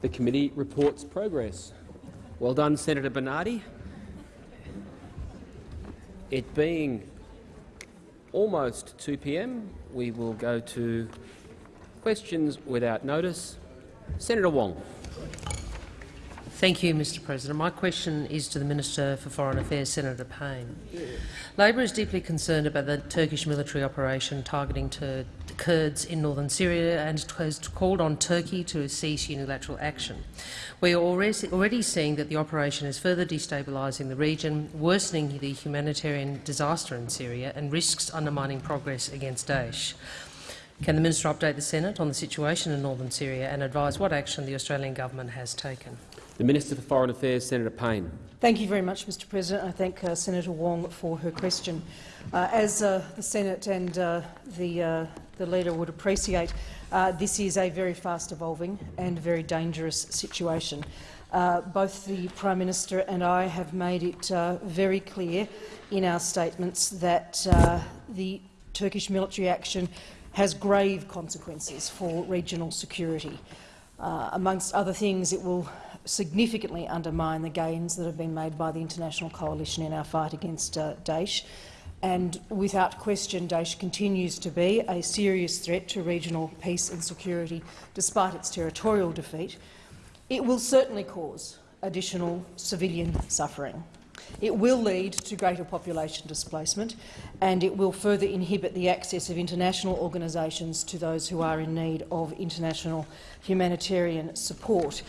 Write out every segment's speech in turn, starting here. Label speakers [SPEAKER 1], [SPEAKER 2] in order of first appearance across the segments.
[SPEAKER 1] The committee reports progress. Well done, Senator Bernardi. It being almost 2 p.m., we will go to questions without notice. Senator Wong.
[SPEAKER 2] Thank you, Mr President. My question is to the Minister for Foreign Affairs, Senator Payne. Labor is deeply concerned about the Turkish military operation targeting to Kurds in northern Syria and has called on Turkey to cease unilateral action. We are already, seeing that the operation is further destabilising the region, worsening the humanitarian disaster in Syria and risks undermining progress against Daesh. Can the minister update the Senate on the situation in northern Syria and advise what action the Australian government has taken?
[SPEAKER 1] The Minister for Foreign Affairs, Senator Payne.
[SPEAKER 3] Thank you very much, Mr President. I thank uh, Senator Wong for her question. Uh, as uh, the Senate and uh, the, uh, the leader would appreciate, uh, this is a very fast-evolving and very dangerous situation. both the Prime Minister and I have made it very clear in our statements that the Turkish military action has grave consequences for regional security. amongst other things, it will significantly undermine the gains that have been made by the international coalition in our fight against uh, Daesh. And without question, Daesh continues to be a serious threat to regional peace and security, despite its territorial defeat. It will certainly cause additional civilian suffering. It will lead to greater population displacement and it will further inhibit the access of international organisations to those who are in need of international humanitarian support.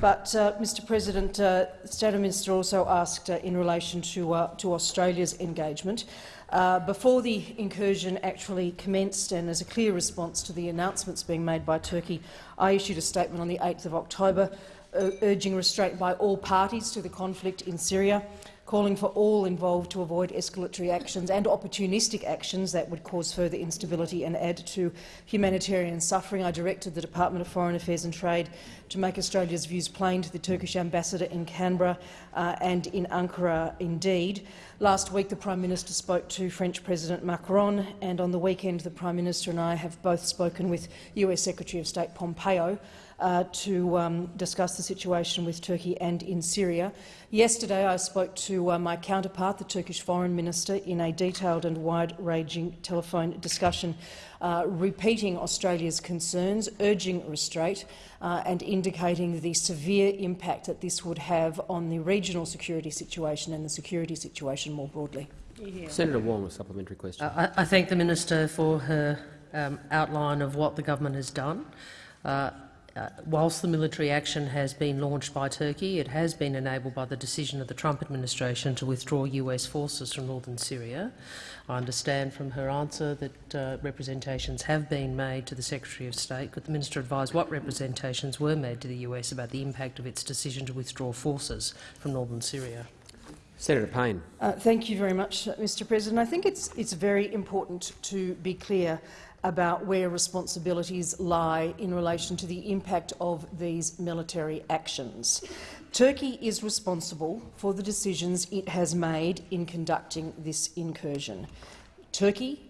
[SPEAKER 3] But, uh, Mr President, uh, the State Minister also asked uh, in relation to, uh, to Australia's engagement. Uh, before the incursion actually commenced and as a clear response to the announcements being made by Turkey, I issued a statement on the 8th of October uh, urging restraint by all parties to the conflict in Syria calling for all involved to avoid escalatory actions and opportunistic actions that would cause further instability and add to humanitarian suffering. I directed the Department of Foreign Affairs and Trade to make Australia's views plain to the Turkish ambassador in Canberra uh, and in Ankara indeed. Last week the Prime Minister spoke to French President Macron and on the weekend the Prime Minister and I have both spoken with US Secretary of State Pompeo uh, to um, discuss the situation with Turkey and in Syria. Yesterday I spoke to uh, my counterpart, the Turkish Foreign Minister, in a detailed and wide-ranging telephone discussion, uh, repeating Australia's concerns, urging restraint uh, and indicating the severe impact that this would have on the regional security situation and the security situation more broadly.
[SPEAKER 1] Yeah. Senator Wong, a supplementary question.
[SPEAKER 2] Uh, I, I, thank the minister for her um, outline of what the government has done. Uh, uh, whilst the military action has been launched by Turkey, it has been enabled by the decision of the Trump administration to withdraw US forces from northern Syria. I understand from her answer that uh, representations have been made to the Secretary of State. Could the minister advise what representations were made to the US about the impact of its decision to withdraw forces from northern Syria?
[SPEAKER 1] Senator Payne.
[SPEAKER 3] Uh, thank you very much, Mr President. I think it's, it's very important to be clear about where responsibilities lie in relation to the impact of these military actions. Turkey is responsible for the decisions it has made in conducting this incursion. Turkey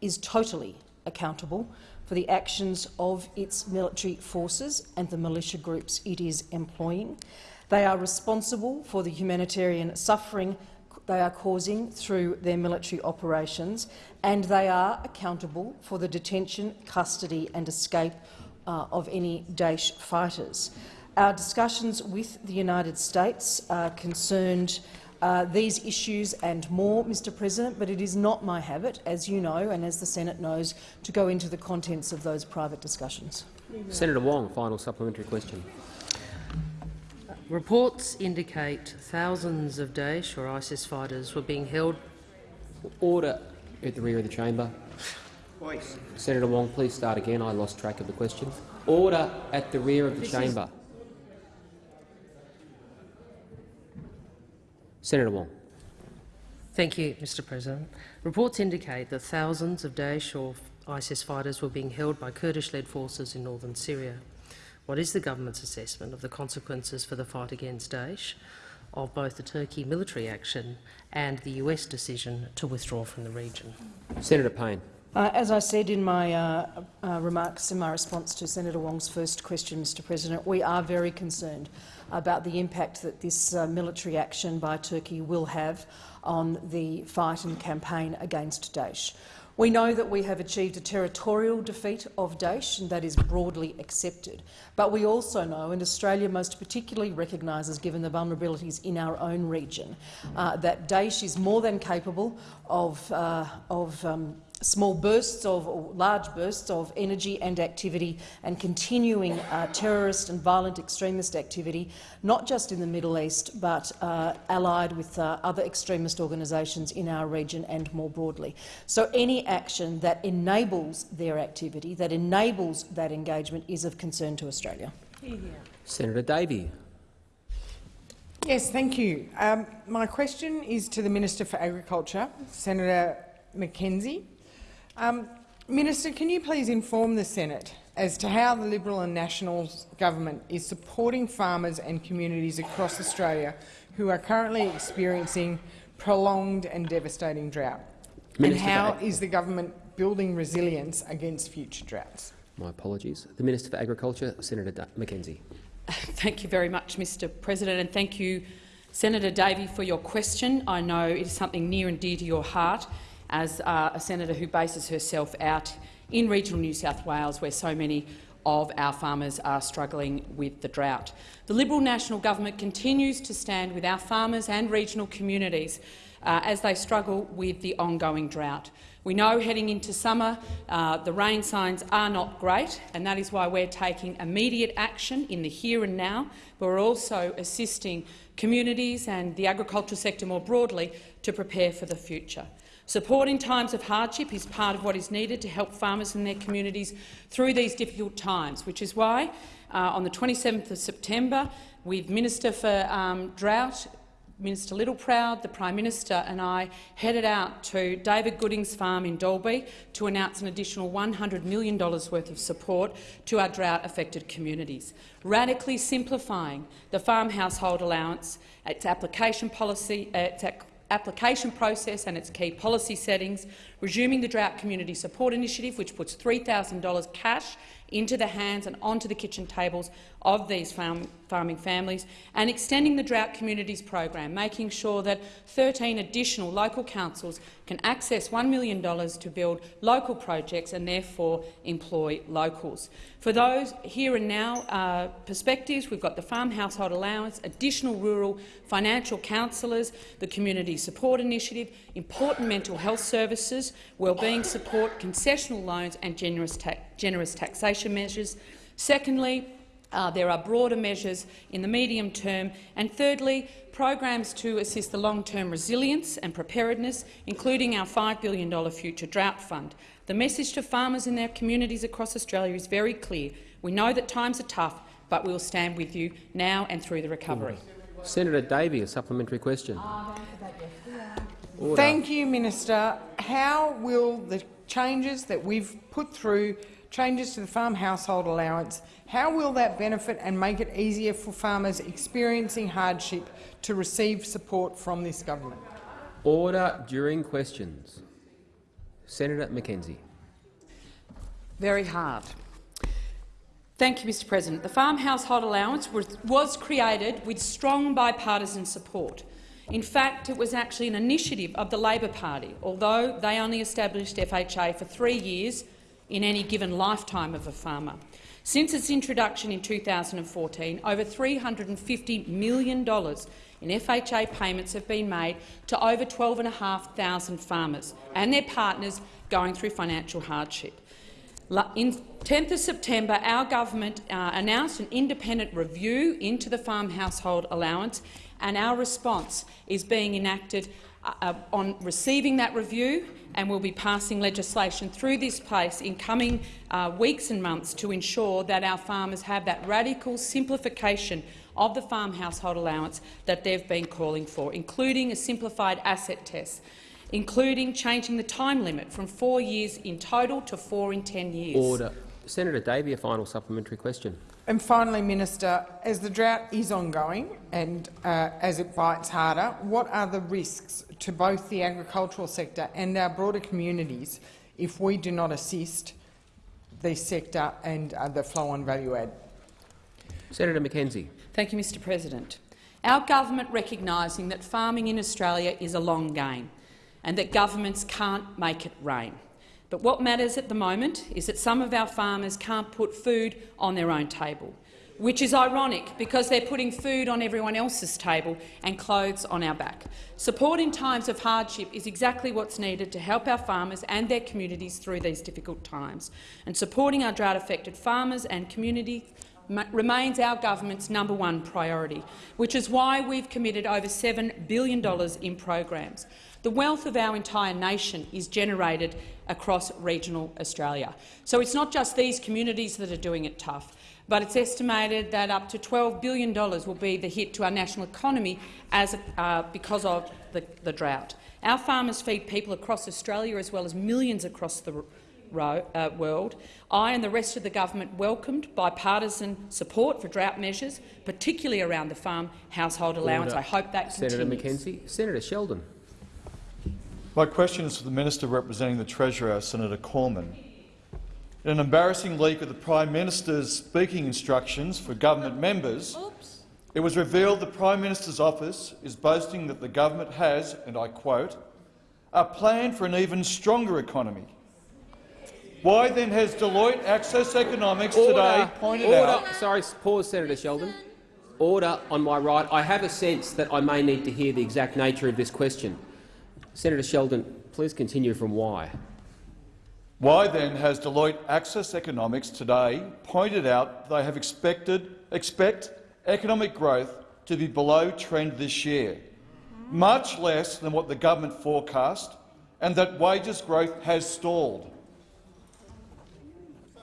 [SPEAKER 3] is totally accountable for the actions of its military forces and the militia groups it is employing. They are responsible for the humanitarian suffering they are causing through their military operations, and they are accountable for the detention, custody and escape uh, of any Daesh fighters. Our discussions with the United States uh, concerned uh, these issues and more, Mr President, but it is not my habit, as you know and as the Senate knows, to go into the contents of those private discussions.
[SPEAKER 1] Senator Wong, final supplementary question.
[SPEAKER 2] Reports indicate thousands of Daesh or ISIS fighters were being held.
[SPEAKER 1] Order at the rear of the chamber. Voice. Senator Wong, please start again. I lost track of the question. Order at the rear of the this chamber. Senator Wong.
[SPEAKER 2] Thank you, Mr President. Reports indicate that thousands of Daesh or ISIS fighters were being held by Kurdish-led forces in northern Syria. What is the government's assessment of the consequences for the fight against Daesh of both the Turkey military action and the US decision to withdraw from the region?
[SPEAKER 1] Senator Payne.
[SPEAKER 3] Uh, as I said in my uh, uh, remarks in my response to Senator Wong's first question, Mr President, we are very concerned about the impact that this uh, military action by Turkey will have on the fight and campaign against Daesh. We know that we have achieved a territorial defeat of Daesh, and that is broadly accepted. But we also know, and Australia most particularly recognises, given the vulnerabilities in our own region, uh, that Daesh is more than capable of, uh, of um, small bursts of, or large bursts of energy and activity and continuing uh, terrorist and violent extremist activity, not just in the Middle East, but uh, allied with uh, other extremist organisations in our region and more broadly. So any action that enables their activity, that enables that engagement, is of concern to Australia.
[SPEAKER 1] Senator Davey.
[SPEAKER 4] Yes, thank you. Um, my question is to the Minister for Agriculture, Senator McKenzie. Um, Minister, can you please inform the Senate as to how the Liberal and National government is supporting farmers and communities across Australia who are currently experiencing prolonged and devastating drought?
[SPEAKER 1] Minister
[SPEAKER 4] and how is the government building resilience against future droughts?
[SPEAKER 1] My apologies. The Minister for Agriculture, Senator Da- McKenzie.
[SPEAKER 5] Thank you very much, Mr President, and thank you, Senator Davey, for your question. I know it is something near and dear to your heart as uh, a senator who bases herself out in regional New South Wales, where so many of our farmers are struggling with the drought. The Liberal National Government continues to stand with our farmers and regional communities uh, as they struggle with the ongoing drought. We know heading into summer uh, the rain signs are not great, and that is why we're taking immediate action in the here and now, but we're also assisting communities and the agricultural sector more broadly to prepare for the future. Support in times of hardship is part of what is needed to help farmers and their communities through these difficult times, which is why uh, on the 27th of September, with Minister for um, Drought, Minister Littleproud, the Prime Minister and I headed out to David Gooding's farm in Dalby to announce an additional $100 million worth of support to our drought-affected communities, radically simplifying the farm household allowance, its application policy, uh, its application process and its key policy settings, resuming the Drought Community Support Initiative, which puts $3,000 cash into the hands and onto the kitchen tables of these farm, farming families, and extending the Drought Communities program, making sure that 13 additional local councils can access $1 million to build local projects and therefore employ locals. For those here and now uh, perspectives, we've got the Farm Household Allowance, additional rural financial counsellors, the Community Support Initiative, important mental health services, wellbeing support, concessional loans and generous, ta generous taxation measures. Secondly, uh, there are broader measures in the medium term. And thirdly, programs to assist the long-term resilience and preparedness, including our $5 billion Future Drought Fund. The message to farmers and their communities across Australia is very clear. We know that times are tough, but we will stand with you now and through the recovery.
[SPEAKER 1] Senator Davey, a supplementary question. Order.
[SPEAKER 4] Thank you, Minister. How will the changes that we've put through, changes to the farm household allowance, how will that benefit and make it easier for farmers experiencing hardship to receive support from this government?
[SPEAKER 1] Order during questions. Senator McKenzie.
[SPEAKER 5] Very hard. Thank you, Mr President. The Farm Household Allowance was, was created with strong bipartisan support. In fact, it was actually an initiative of the Labor Party, although they only established FHA for three years in any given lifetime of a farmer. Since its introduction in 2014, over $350 million in FHA payments have been made to over 12,500 farmers and their partners going through financial hardship. In 10th of September, our government uh, announced an independent review into the farm household allowance, and our response is being enacted uh, uh, on receiving that review and will be passing legislation through this place in coming uh, weeks and months to ensure that our farmers have that radical simplification of the farm household allowance that they've been calling for, including a simplified asset test, including changing the time limit from four years in total to four in ten years.
[SPEAKER 1] Order. Senator Davey, a final supplementary question.
[SPEAKER 4] And finally, Minister, as the drought is ongoing and uh, as it bites harder, what are the risks to both the agricultural sector and our broader communities if we do not assist the sector and uh, the flow on value add?
[SPEAKER 1] Senator McKenzie.
[SPEAKER 5] Thank you, Mr President. Our government recognising that farming in Australia is a long game and that governments can't make it rain. But what matters at the moment is that some of our farmers can't put food on their own table, which is ironic because they're putting food on everyone else's table and clothes on our back. Support in times of hardship is exactly what's needed to help our farmers and their communities through these difficult times. And supporting our drought-affected farmers and communities remains our government's number one priority, which is why we've committed over $7 billion in programs. The wealth of our entire nation is generated across regional Australia. So it's not just these communities that are doing it tough, but it's estimated that up to $12 billion will be the hit to our national economy as, uh, because of the, the drought. Our farmers feed people across Australia as well as millions across the uh, world. I and the rest of the government welcomed bipartisan support for drought measures, particularly around the farm household allowance.
[SPEAKER 1] Order.
[SPEAKER 5] I hope that
[SPEAKER 1] Senator
[SPEAKER 5] continues.
[SPEAKER 1] McKenzie. Senator Sheldon.
[SPEAKER 6] My question is to the Minister representing the Treasurer, Senator Cormann. In an embarrassing leak of the Prime Minister's speaking instructions for government members, Oops. it was revealed the Prime Minister's office is boasting that the government has, and I quote, a plan for an even stronger economy. Why then has Deloitte Access Economics
[SPEAKER 1] Order.
[SPEAKER 6] today pointed
[SPEAKER 1] Order.
[SPEAKER 6] out—
[SPEAKER 1] Sorry, pause, Senator Sheldon. Order on my right. I have a sense that I may need to hear the exact nature of this question. Senator Sheldon, please continue from why.
[SPEAKER 6] Why then has Deloitte Access Economics today pointed out they have expected, expect economic growth to be below trend this year, much less than what the government forecast, and that wages growth has stalled?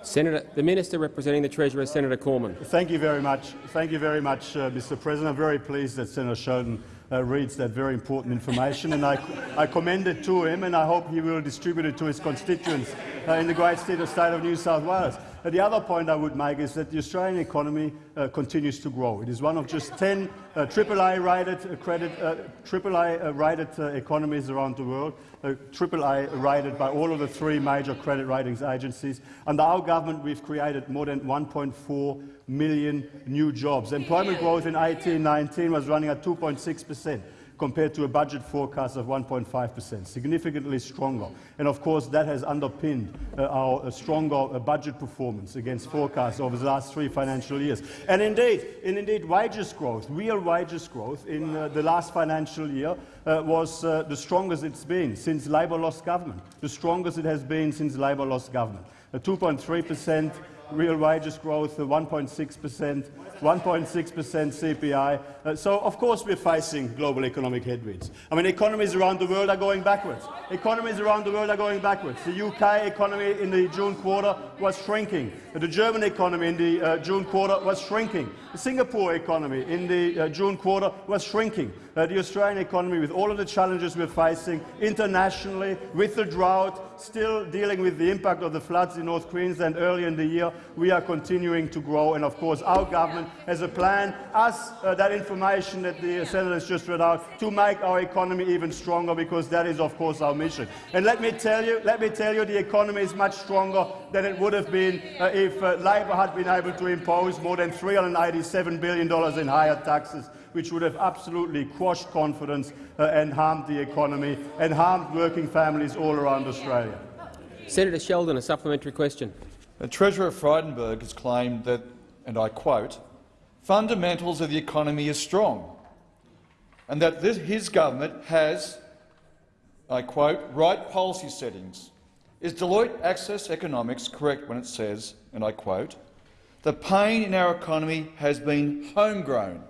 [SPEAKER 1] Senator, the Minister representing the Treasurer, Senator Cormann.
[SPEAKER 7] Thank you very much. Thank you very much, uh, Mr. President. I'm very pleased that Senator Sheldon uh, reads that very important information, and I, I, commend it to him, and I hope he will distribute it to his constituents uh, in the great state of, state of New South Wales. Uh, the other point I would make is that the Australian economy uh, continues to grow. It is one of just 10 uh, AAA rated, credit, AAA rated economies around the world, AAA rated by all of the three major credit ratings agencies. Under our government, we've created more than 1.4 million new jobs. Employment growth in 18-19 was running at 2.6 per cent compared to a budget forecast of 1.5 per cent, significantly stronger. And of course, that has underpinned uh, our uh, stronger uh, budget performance against forecasts over the last three financial years. And indeed, and indeed wages growth, real wages growth in uh, the last financial year uh, was uh, the strongest it's been since Labor lost government, the strongest it has been since Labor lost government. 2.3 per cent real wages growth, 1.6 per cent, 1.6 per cent CPI. Uh, so, of course, we're facing global economic headwinds. I mean, economies around the world are going backwards. Economies around the world are going backwards. The UK economy in the June quarter was shrinking. The German economy in the uh, June quarter was shrinking. The Singapore economy in the uh, June quarter was shrinking. Uh, the Australian economy, with all of the challenges we're facing internationally, with the drought, still dealing with the impact of the floods in North Queensland earlier in the year, we are continuing to grow. And of course, our government has a plan, us, uh, that information that the Senator has just read out, to make our economy even stronger, because that is, of course, our mission. And let me tell you, let me tell you, the economy is much stronger than it would have been uh, if uh, Labor had been able to impose more than $387 billion in higher taxes which would have absolutely quashed confidence uh, and harmed the economy and harmed working families all around Australia.
[SPEAKER 1] Senator Sheldon, a supplementary question.
[SPEAKER 6] The Treasurer Frydenberg has claimed that, and I quote, fundamentals of the economy are strong, and that this, his government has, I quote, right policy settings. Is Deloitte Access Economics correct when it says, and I quote, the pain in our economy has been homegrown?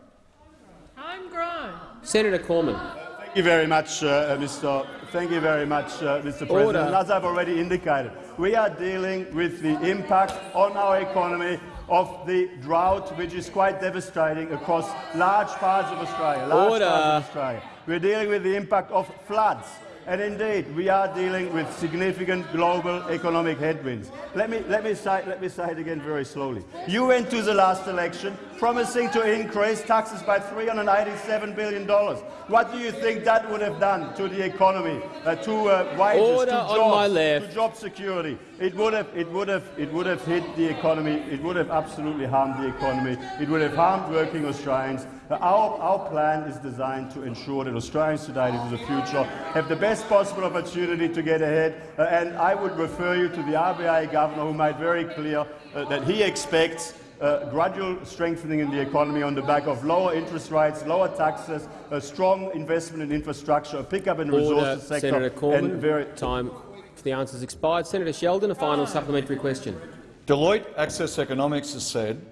[SPEAKER 2] Homegrown.
[SPEAKER 1] Senator Cormann.
[SPEAKER 7] Thank you very much, uh, Mr. Thank you very much, uh, Mr. President.
[SPEAKER 1] Order.
[SPEAKER 7] As I've already indicated, we are dealing with the impact on our economy of the drought, which is quite devastating across large parts of Australia. Large
[SPEAKER 1] Order.
[SPEAKER 7] parts of Australia. We're dealing with the impact of floods And indeed, we are dealing with significant global economic headwinds. Let me, let, me say, let me say it again very slowly. You went to the last election promising to increase taxes by $387 billion. What do you think that would have done to the economy, uh, to uh, wages,
[SPEAKER 1] Order
[SPEAKER 7] to jobs, to job security? It would, have, it, would have, it would have hit the economy. It would have absolutely harmed the economy. It would have harmed working Australians. Uh, Our, our plan is designed to ensure that Australians today and into the future have the best possible opportunity to get ahead. Uh, and I would refer you to the RBA governor who made very clear uh, that he expects uh, gradual strengthening in the economy on the back of lower interest rates, lower taxes, a strong investment in infrastructure, a pickup in the
[SPEAKER 1] Order,
[SPEAKER 7] resources sector,
[SPEAKER 1] Senator
[SPEAKER 7] and
[SPEAKER 1] Cormann.
[SPEAKER 7] very
[SPEAKER 1] Time for the answers expired. Senator Sheldon, a final supplementary question.
[SPEAKER 6] Deloitte Access Economics has said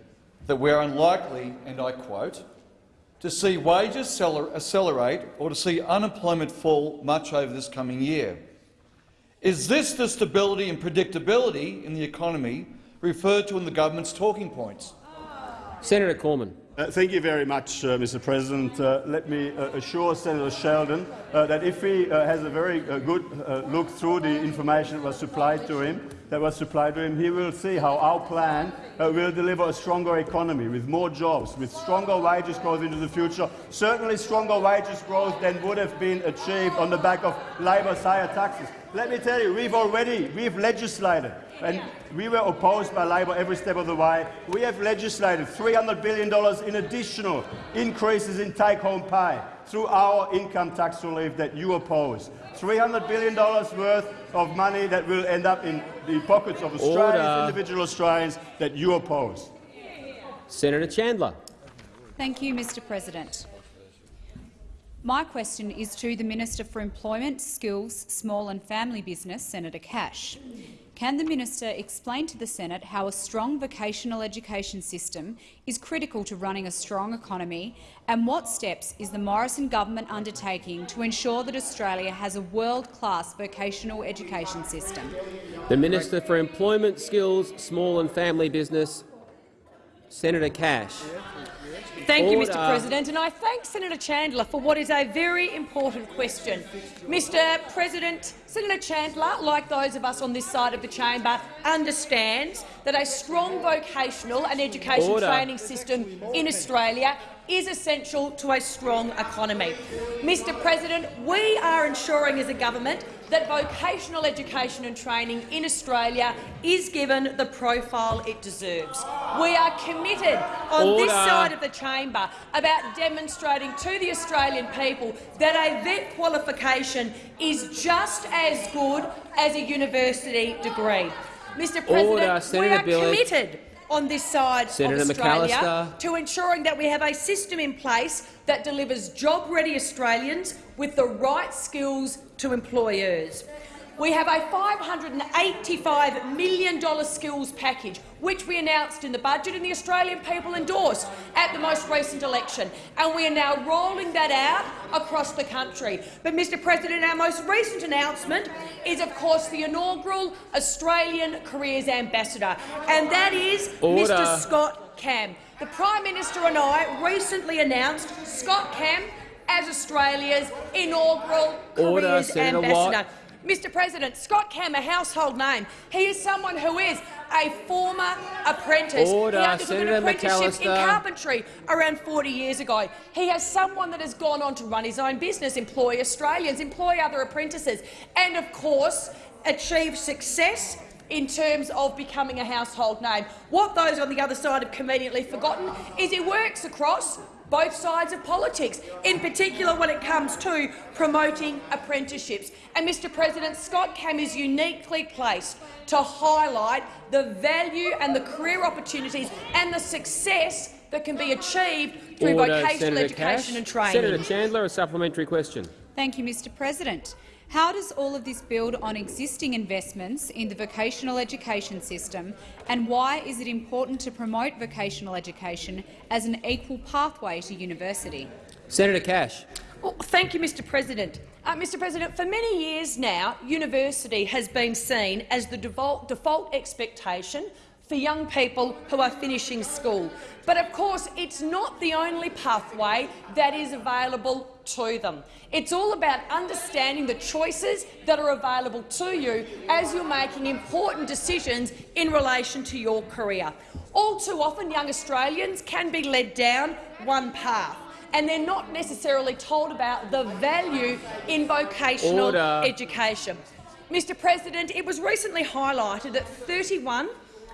[SPEAKER 6] that we are unlikely, and I quote, to see wages accelerate or to see unemployment fall much over this coming year. Is this the stability and predictability in the economy referred to in the government's talking points?
[SPEAKER 1] Senator Cormann.
[SPEAKER 7] Uh, thank you very much, uh, Mr. President. Uh, let me uh, assure Senator Sheldon uh, that if he uh, has a very uh, good uh, look through the information that was supplied to him, that was supplied to him, he will see how our plan uh, will deliver a stronger economy with more jobs, with stronger wages growth into the future. Certainly, stronger wages growth than would have been achieved on the back of Labor's higher taxes. Let me tell you, we've already we've legislated, and we were opposed by Labor every step of the way. We have legislated $300 billion in additional increases in take-home pay through our income tax relief that you oppose. $300 billion worth of money that will end up in the pockets of Australians,
[SPEAKER 1] Order.
[SPEAKER 7] individual Australians, that you oppose.
[SPEAKER 1] Senator Chandler.
[SPEAKER 8] Thank you, Mr President. My question is to the Minister for Employment, Skills, Small and Family Business, Senator Cash. Can the minister explain to the Senate how a strong vocational education system is critical to running a strong economy, and what steps is the Morrison government undertaking to ensure that Australia has a world-class vocational education system?
[SPEAKER 1] The Minister for Employment, Skills, Small and Family Business, Senator Cash.
[SPEAKER 9] Thank you,
[SPEAKER 1] Order.
[SPEAKER 9] Mr President, and I thank Senator Chandler for what is a very important question. Mr President, Senator Chandler, like those of us on this side of the chamber, understands that a strong vocational and education
[SPEAKER 1] Order.
[SPEAKER 9] training system in Australia is essential to a strong economy. Mr President, we are ensuring as a government that vocational education and training in Australia is given the profile it deserves. We are committed on this side of the chamber about demonstrating to the Australian people that a vet qualification is just as good as a university degree. Mr President,
[SPEAKER 1] Order.
[SPEAKER 9] we are committed on this side
[SPEAKER 1] Senator
[SPEAKER 9] of Australia
[SPEAKER 1] McAllister.
[SPEAKER 9] to ensuring that we have a system in place that delivers job-ready Australians with the right skills to employers. We have a $585 million skills package, which we announced in the budget and the Australian people endorsed at the most recent election, and we are now rolling that out across the country. But, Mr President, our most recent announcement is, of course, the inaugural Australian Careers Ambassador, and that is
[SPEAKER 1] Order.
[SPEAKER 9] Mr Scott Cam. The Prime Minister and I recently announced Scott Cam as Australia's inaugural
[SPEAKER 1] Order,
[SPEAKER 9] Careers
[SPEAKER 1] Senator
[SPEAKER 9] Ambassador.
[SPEAKER 1] Watt.
[SPEAKER 9] Mr President, Scott Cam, a household name. He is someone who is a former apprentice.
[SPEAKER 1] Order,
[SPEAKER 9] he undertook
[SPEAKER 1] Senator
[SPEAKER 9] an apprenticeship in carpentry around 40 years ago. He has someone that has gone on to run his own business, employ Australians, employ other apprentices, and of course achieve success in terms of becoming a household name. What those on the other side have conveniently forgotten is he works across both sides of politics, in particular when it comes to promoting apprenticeships. And, Mr President, Scott Cam is uniquely placed to highlight the value and the career opportunities and the success that can be achieved through
[SPEAKER 1] Order,
[SPEAKER 9] vocational
[SPEAKER 1] Senator
[SPEAKER 9] education
[SPEAKER 1] Cash.
[SPEAKER 9] and training.
[SPEAKER 1] Senator Chandler, a supplementary question.
[SPEAKER 8] Thank you, Mr President. How does all of this build on existing investments in the vocational education system, and why is it important to promote vocational education as an equal pathway to university?
[SPEAKER 1] Senator Cash.
[SPEAKER 9] Well, thank you, Mr President. Uh, Mr President, for many years now, university has been seen as the default, default expectation for young people who are finishing school. But of course, it's not the only pathway that is available to them. It's all about understanding the choices that are available to you as you're making important decisions in relation to your career. All too often, young Australians can be led down one path and they're not necessarily told about the value in vocational
[SPEAKER 1] Order.
[SPEAKER 9] education. Mr President, it was recently highlighted that 31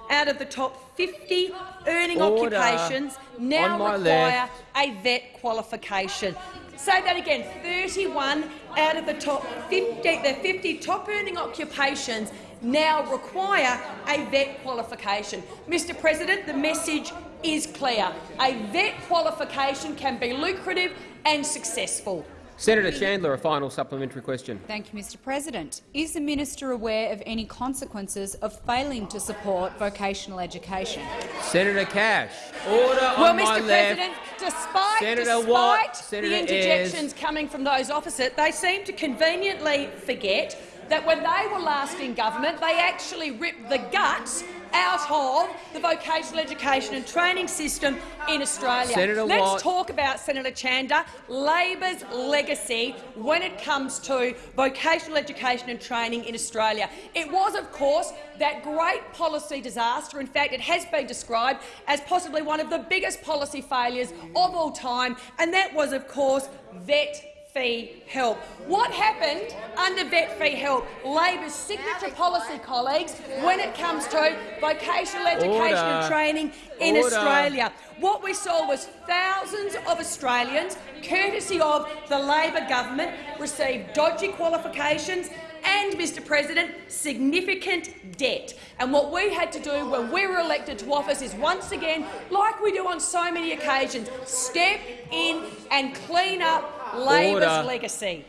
[SPEAKER 9] out of the top 50 earning
[SPEAKER 1] Order.
[SPEAKER 9] occupations now require
[SPEAKER 1] left.
[SPEAKER 9] a vet qualification. Say that again, 31 out of the top 50, the 50 top earning occupations now require a vet qualification. Mr President, the message is clear. A vet qualification can be lucrative and successful.
[SPEAKER 1] Senator Chandler, a final supplementary question.
[SPEAKER 8] Thank you, Mr President. Is the minister aware of any consequences of failing to support vocational education?
[SPEAKER 1] Senator Cash, order
[SPEAKER 9] Well,
[SPEAKER 1] on my
[SPEAKER 9] Mr.
[SPEAKER 1] left.
[SPEAKER 9] President, despite,
[SPEAKER 1] Senator
[SPEAKER 9] despite
[SPEAKER 1] Watt,
[SPEAKER 9] the
[SPEAKER 1] Senator
[SPEAKER 9] interjections coming from those opposite, they seem to conveniently forget that when they were last in government, they actually ripped the guts out of the vocational education and training system in Australia.
[SPEAKER 1] Senator
[SPEAKER 9] Let's
[SPEAKER 1] Watt.
[SPEAKER 9] talk about, Senator Chandler, Labor's legacy when it comes to vocational education and training in Australia. It was, of course, that great policy disaster. In fact, it has been described as possibly one of the biggest policy failures of all time, and that was, of course, vet fee help. What happened under vet fee help? Labor's signature policy, colleagues, when it comes to vocational education
[SPEAKER 1] Order.
[SPEAKER 9] and training in
[SPEAKER 1] Order.
[SPEAKER 9] Australia. What we saw was thousands of Australians, courtesy of the Labor government, receive dodgy qualifications and, Mr President, significant debt. And what we had to do when we were elected to office is once again, like we do on so many occasions, step in and clean up Labor's
[SPEAKER 1] Order.
[SPEAKER 9] legacy.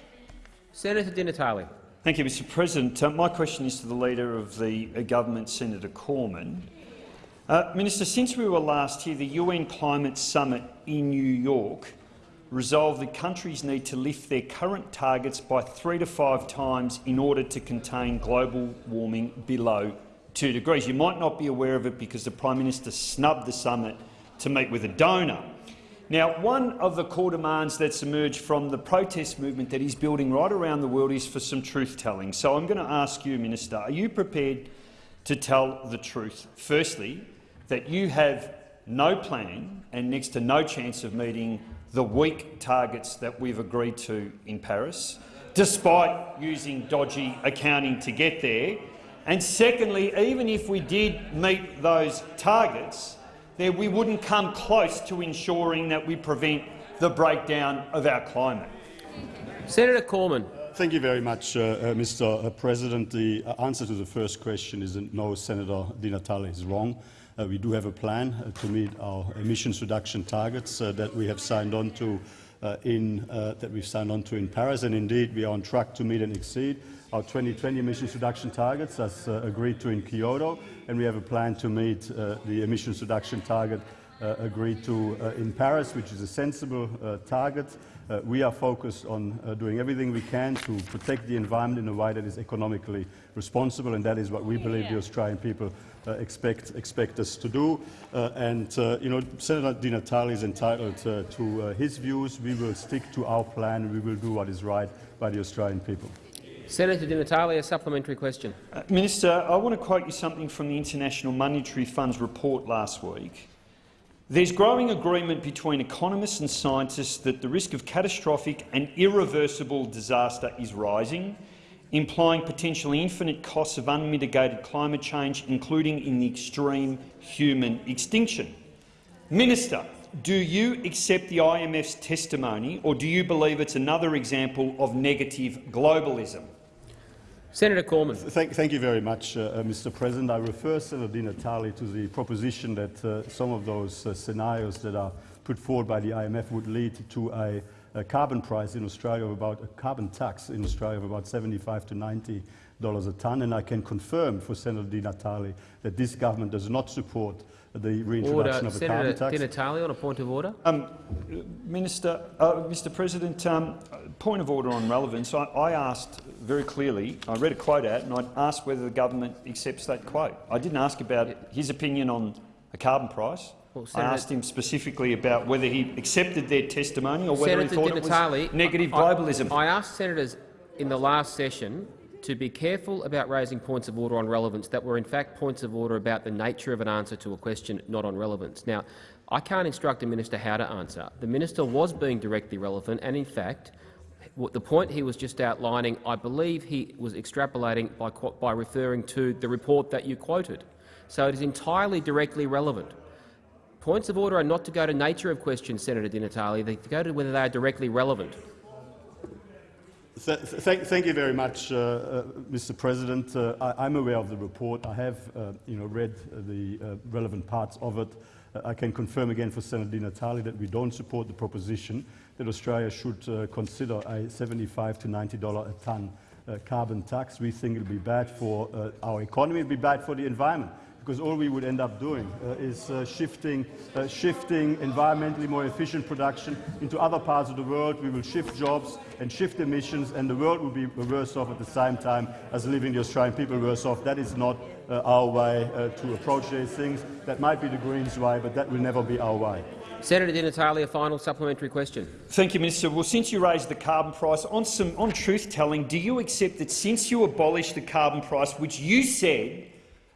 [SPEAKER 1] Senator Di Natale.
[SPEAKER 10] Thank you, Mr President. Uh, my question is to the Leader of the uh, Government, Senator Cormann. Uh, Minister, since we were last here, the UN Climate Summit in New York resolved that countries need to lift their current targets by three to five times in order to contain global warming below 2 degrees. You might not be aware of it because the Prime Minister snubbed the summit to meet with a donor. Now, one of the core demands that's emerged from the protest movement that is building right around the world is for some truth-telling. So I'm going to ask you, Minister, are you prepared to tell the truth? Firstly, that you have no plan and next to no chance of meeting the weak targets that we've agreed to in Paris, despite using dodgy accounting to get there. And secondly, even if we did meet those targets, then we wouldn't come close to ensuring that we prevent the breakdown of our climate.
[SPEAKER 1] Senator Cormann.
[SPEAKER 7] Thank you very much, uh, uh, Mr. President. The uh, answer to the first question is that no, Senator Di Natale is wrong. Uh, we do have a plan uh, to meet our emissions reduction targets uh, that we have signed on to uh, in uh, that we've signed on to in Paris, and indeed we are on track to meet and exceed our 2020 emissions reduction targets as uh, agreed to in Kyoto, and we have a plan to meet uh, the emissions reduction target uh, agreed to uh, in Paris, which is a sensible uh, target. Uh, we are focused on uh, doing everything we can to protect the environment in a way that is economically responsible, and that is what we believe the Australian people uh, expect, expect us to do. And, uh, you know, Senator Di Natale is entitled uh, to uh, his views. We will stick to our plan, we will do what is right by the Australian people.
[SPEAKER 1] Senator Di Natale, a supplementary question.
[SPEAKER 10] Uh, Minister, I want to quote you something from the International Monetary Fund's report last week. There's growing agreement between economists and scientists that the risk of catastrophic and irreversible disaster is rising, implying potentially infinite costs of unmitigated climate change, including in the extreme human extinction. Minister, do you accept the IMF's testimony, or do you believe it's another example of negative globalism?
[SPEAKER 1] Senator Cormann.
[SPEAKER 7] Thank, thank you very much, uh, uh, Mr. President. I refer Senator Di Natale to the proposition that uh, some of those uh, scenarios that are put forward by the IMF would lead to a, a carbon price in Australia of about a carbon tax in Australia of about 75 to 90 dollars a tonne, and I can confirm for Senator Di Natale that this government does not support the reintroduction
[SPEAKER 1] Order.
[SPEAKER 7] of a
[SPEAKER 1] Senator
[SPEAKER 7] carbon
[SPEAKER 1] Di
[SPEAKER 7] tax.
[SPEAKER 1] Natale on a point of order.
[SPEAKER 10] Um, Minister, uh, Mr. President, um, point of order on relevance. I, I asked very clearly. I read a quote out, and I asked whether the government accepts that quote. I didn't ask about his opinion on a carbon price.
[SPEAKER 1] Well,
[SPEAKER 11] I asked him specifically about whether he accepted their testimony or whether he thought
[SPEAKER 1] Di
[SPEAKER 11] it was
[SPEAKER 1] Natale,
[SPEAKER 11] negative
[SPEAKER 1] I-
[SPEAKER 11] globalism.
[SPEAKER 1] I asked senators in the last session to be careful about raising points of order on relevance that were in fact points of order about the nature of an answer to a question, not on relevance. Now, I can't instruct a minister how to answer. The minister was being directly relevant, and in fact, the point he was just outlining, I believe he was extrapolating by, by referring to the report that you quoted. So it is entirely directly relevant. Points of order are not to go to nature of questions, Senator Di Natale. They go to whether they are directly relevant.
[SPEAKER 7] Th th thank you very much, uh, uh, Mr. President. Uh, I, I'm aware of the report. I have, uh, you know, read the uh, relevant parts of it. Uh, I can confirm again for Senator Di Natale that we don't support the proposition that Australia should consider a 75 to 90 dollar a tonne carbon tax. We think it'll be bad for our economy. It'll be bad for the environment because all we would end up doing uh, is uh, shifting, uh, shifting environmentally more efficient production into other parts of the world. We will shift jobs and shift emissions, and the world will be worse off at the same time as leaving the Australian people worse off. That is not uh, our way uh, to approach these things. That might be the Greens' way, but that will never be our way.
[SPEAKER 1] Senator Di Natale, a final supplementary question.
[SPEAKER 11] Thank you, Minister. Well, since you raised the carbon price, on, some, on truth-telling, do you accept that since you abolished the carbon price, which you said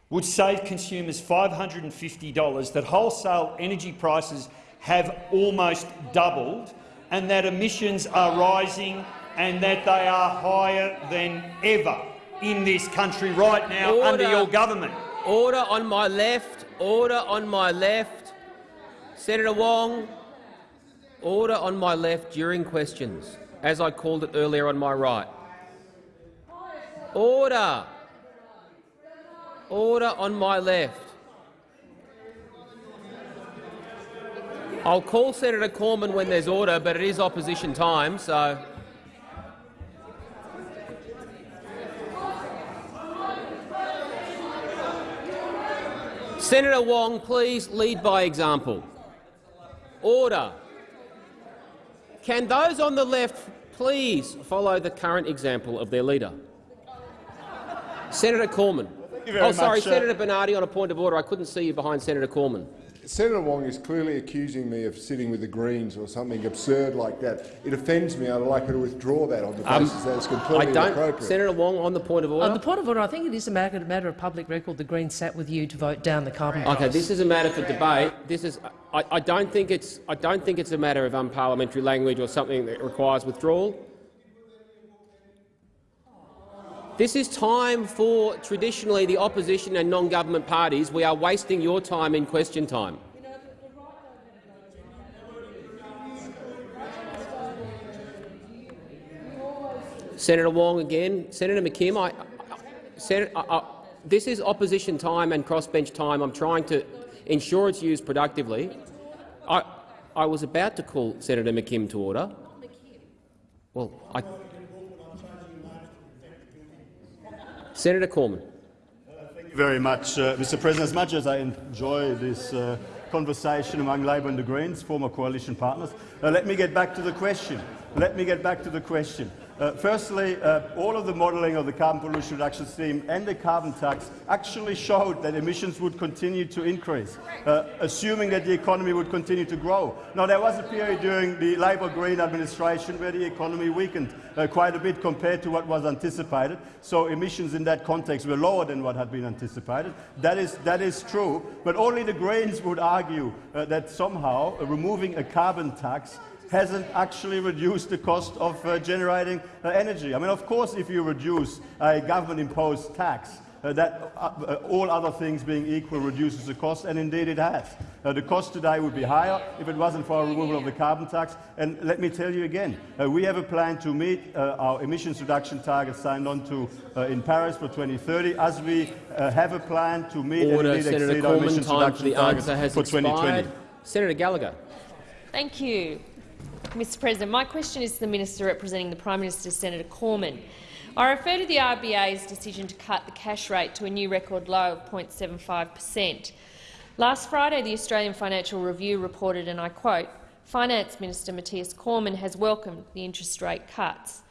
[SPEAKER 11] would save consumers $550, that wholesale energy prices have almost doubled and that emissions are rising and that they are higher than ever in this country right now
[SPEAKER 1] Order.
[SPEAKER 11] under your government?
[SPEAKER 1] Order on my left. Order on my left. Senator Wong, order on my left during questions, as I called it earlier on my right. Order. Order on my left. I'll call Senator Cormann when there's order, but it is opposition time, so... Senator Wong, please lead by example. Order. Can those on the left please follow the current example of their leader? Senator Cormann.
[SPEAKER 7] You very
[SPEAKER 1] Oh, sorry,
[SPEAKER 7] much, uh,
[SPEAKER 1] Senator Bernardi on a point of order. I couldn't see you behind Senator Cormann.
[SPEAKER 12] Senator Wong is clearly accusing me of sitting with the Greens or something absurd like that. It offends me. I'd like her to withdraw that on the basis that it's
[SPEAKER 1] Um, I
[SPEAKER 12] completely
[SPEAKER 1] don't.
[SPEAKER 12] inappropriate.
[SPEAKER 1] Senator Wong on the point of order.
[SPEAKER 2] On the point of order, I think it is a matter, matter of public record. The Greens sat with you to vote down the carbon price.
[SPEAKER 1] Okay, this is a matter for debate. This is. I, I don't think it's. I don't think it's a matter of unparliamentary language or something that requires withdrawal. This is time for traditionally the opposition and non-government parties. We are wasting your time in question time. Senator Wong again. Senator McKim, I, I, Senator, I, this is opposition time and crossbench time. I'm trying to ensure it's used productively. I, I was about to call Senator McKim to order. Well, I, Senator Cormann.
[SPEAKER 7] Thank you very much, uh, Mr. President. As much as I enjoy this uh, conversation among Labor and the Greens, former coalition partners, uh, let me get back to the question. Let me get back to the question. Uh, firstly, uh, all of the modelling of the carbon pollution reduction scheme and the carbon tax actually showed that emissions would continue to increase, uh, assuming that the economy would continue to grow. Now, there was a period during the Labor Green administration where the economy weakened uh, quite a bit compared to what was anticipated, so emissions in that context were lower than what had been anticipated. That is, that is true, but only the Greens would argue uh, that somehow removing a carbon tax hasn't actually reduced the cost of uh, generating uh, energy. I mean, of course, if you reduce a government-imposed tax, uh, that uh, uh, all other things being equal reduces the cost, and indeed it has. Uh, the cost today would be higher if it wasn't for a removal of the carbon tax. And let me tell you again, uh, we have a plan to meet uh, our emissions reduction targets signed on to uh, in Paris for 2030, as we uh, have a plan to meet
[SPEAKER 1] Order,
[SPEAKER 7] and indeed
[SPEAKER 1] Senator
[SPEAKER 7] exceed our
[SPEAKER 1] Cormann.
[SPEAKER 7] emissions
[SPEAKER 1] Time for
[SPEAKER 7] reduction
[SPEAKER 1] the
[SPEAKER 7] targets
[SPEAKER 1] answer has
[SPEAKER 7] for 2020.
[SPEAKER 1] expired. Senator Gallagher.
[SPEAKER 13] Thank you, Mr President. My question is to the Minister representing the Prime Minister, Senator Cormann. I refer to the RBA's decision to cut the cash rate to a new record low of 0.75 per cent. Last Friday, the Australian Financial Review reported, and I quote, Finance Minister Matthias Cormann has welcomed the interest rate cuts.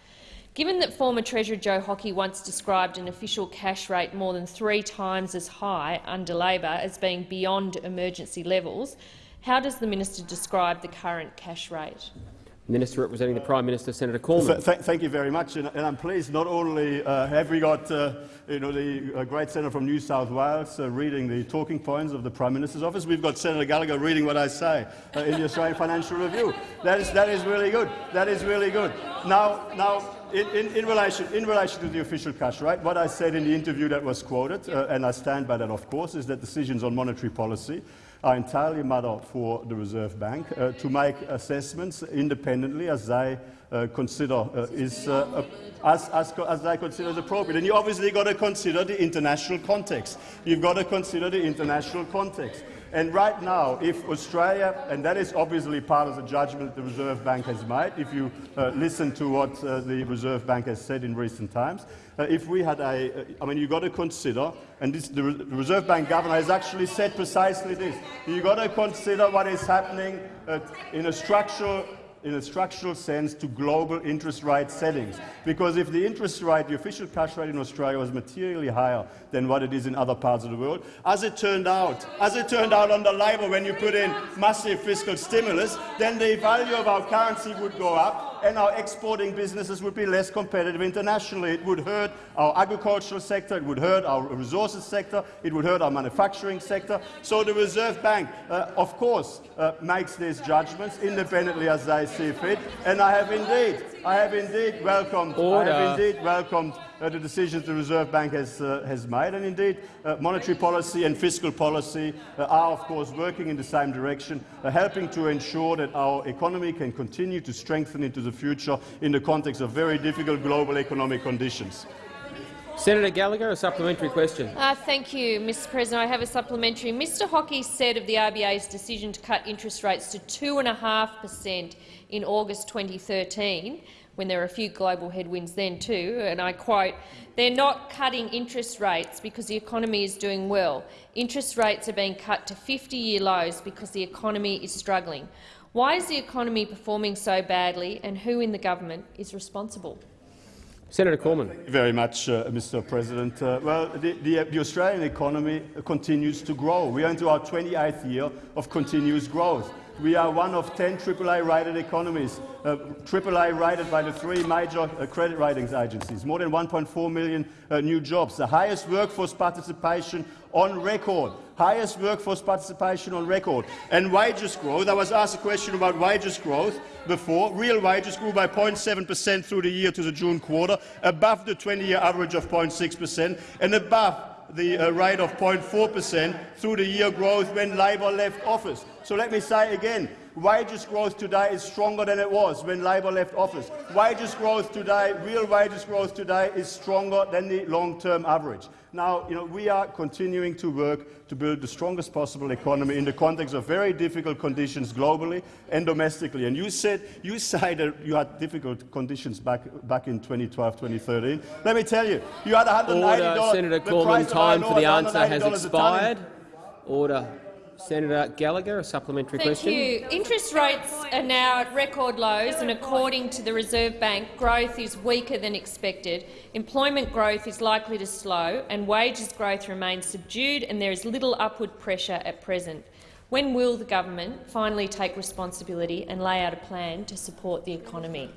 [SPEAKER 13] Given that former Treasurer Joe Hockey once described an official cash rate more than three times as high under Labor as being beyond emergency levels, how does the minister describe the current cash rate?
[SPEAKER 1] Minister representing the Prime Minister, Senator Cormann.
[SPEAKER 7] Th th thank you very much, and, and I'm pleased. Not only uh, have we got uh, you know, the uh, great senator from New South Wales uh, reading the talking points of the Prime Minister's office, we've got Senator Gallagher reading what I say uh, in the Australian Financial Review. That is, that is really good. That is really good. Now, now in, in, in, relation, in relation to the official cash rate, what I said in the interview that was quoted, uh, and I stand by that, of course, is that decisions on monetary policy are entirely matter for the Reserve Bank uh, to make assessments independently as they uh, consider uh, is uh, as, as, as, they consider is appropriate. And you obviously got to consider the international context. You've got to consider the international context. And right now, if Australia, and that is obviously part of the judgment the Reserve Bank has made, if you uh, listen to what uh, the Reserve Bank has said in recent times, uh, if we had a, uh, I mean, you've got to consider, and this, the, Reserve Bank governor has actually said precisely this, you've got to consider what is happening uh, in a structural in a structural sense to global interest rate settings. Because if the interest rate, the official cash rate in Australia was materially higher than what it is in other parts of the world, as it turned out, as it turned out under Labor when you put in massive fiscal stimulus, then the value of our currency would go up and our exporting businesses would be less competitive internationally. It would hurt our agricultural sector, it would hurt our resources sector, it would hurt our manufacturing sector. So the Reserve Bank, uh, of course, uh, makes these judgments independently as they see fit, and I have indeed, I have indeed welcomed,
[SPEAKER 1] Order.
[SPEAKER 7] I have indeed welcomed uh, the decisions the Reserve Bank has, uh, has made. And indeed, uh, monetary policy and fiscal policy uh, are, of course, working in the same direction, uh, helping to ensure that our economy can continue to strengthen into the future in the context of very difficult global economic conditions.
[SPEAKER 1] Senator Gallagher, a supplementary question.
[SPEAKER 13] Uh, thank you, Mr President. I have a supplementary. Mr Hockey said of the RBA's decision to cut interest rates to 2.5 per cent in August 2013 when there were a few global headwinds then too, and I quote, they're not cutting interest rates because the economy is doing well. Interest rates are being cut to 50-year lows because the economy is struggling. Why is the economy performing so badly, and who in the government is responsible?
[SPEAKER 1] Senator Cormann.
[SPEAKER 7] Thank you very much, uh, Mr. President. Uh, well, the, the, the, Australian economy continues to grow. We are into our 28th year of continuous growth. We are one of 10 AAA-rated economies, uh, AAA rated by the three major uh, credit ratings agencies, more than 1.4 million uh, new jobs, the highest workforce participation on record, highest workforce participation on record, and wages growth. I was asked a question about wages growth before. Real wages grew by 0.7 per cent through the year to the June quarter, above the 20-year average of 0.6 per cent, and above the uh, rate of 0.4 per cent through the year growth when Labor left office. So let me say again, wages growth today is stronger than it was when Labor left office. Wages growth today, real wages growth today is stronger than the long-term average. Now, you know, we are continuing to work to build the strongest possible economy in the context of very difficult conditions globally and domestically. And you said you cited you had difficult conditions back back in 2012, 2013. Let me tell you, you had 180
[SPEAKER 1] Order, Senator Cormann, time for the answer has expired. Order. Senator Gallagher, a supplementary
[SPEAKER 13] Thank
[SPEAKER 1] question.
[SPEAKER 13] you. Interest rates are now at record lows, and according to the Reserve Bank, growth is weaker than expected. Employment growth is likely to slow, and wages growth remains subdued, and there is little upward pressure at present. When will the government finally take responsibility and lay out a plan to support the economy?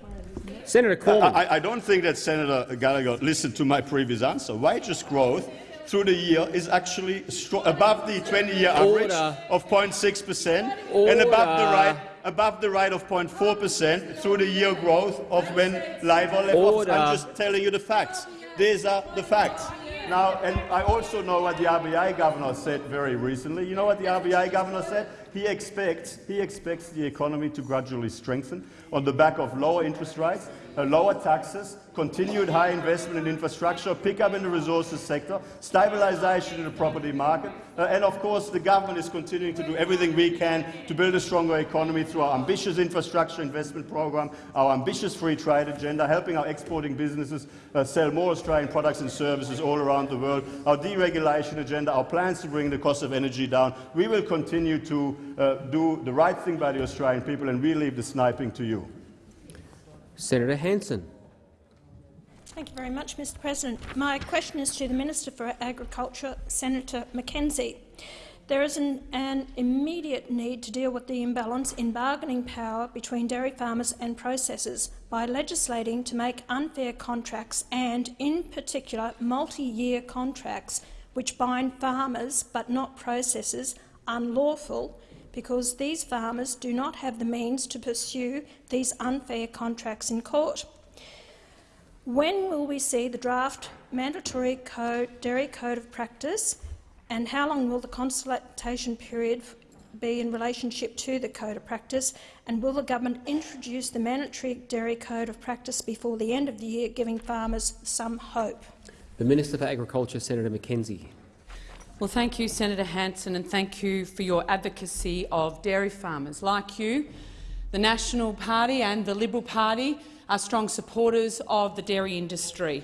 [SPEAKER 1] Senator Cormann.
[SPEAKER 7] I, I don't think that Senator Gallagher listened to my previous answer. Wages growth through the year is actually above the 20-year average of 0.6 per cent and above the rate above the rate of 0.4 per cent through the year growth of when Labor left office. I'm just telling you the facts. These are the facts. Now, and I also know what the RBA governor said very recently. You know what the RBA governor said? He expects, he expects the economy to gradually strengthen on the back of lower interest rates, lower taxes, continued high investment in infrastructure, pickup in the resources sector, stabilisation in the property market, uh, and of course the government is continuing to do everything we can to build a stronger economy through our ambitious infrastructure investment program, our ambitious free trade agenda, helping our exporting businesses uh, sell more Australian products and services all around the world, our deregulation agenda, our plans to bring the cost of energy down. We will continue to uh, do the right thing by the Australian people and we leave the sniping to you.
[SPEAKER 1] Senator Hanson.
[SPEAKER 14] Thank you very much, Mr President. My question is to the Minister for Agriculture, Senator McKenzie. There is an, an, immediate need to deal with the imbalance in bargaining power between dairy farmers and processors by legislating to make unfair contracts and, in particular, multi-year contracts which bind farmers but not processors unlawful because these farmers do not have the means to pursue these unfair contracts in court. When will we see the draft mandatory code, dairy code of practice and how long will the consultation period be in relationship to the code of practice and will the government introduce the mandatory dairy code of practice before the end of the year, giving farmers some hope?
[SPEAKER 1] The Minister for Agriculture, Senator McKenzie.
[SPEAKER 5] Well, thank you, Senator Hanson, and thank you for your advocacy of dairy farmers. Like you, the National Party and the Liberal Party are strong supporters of the dairy industry.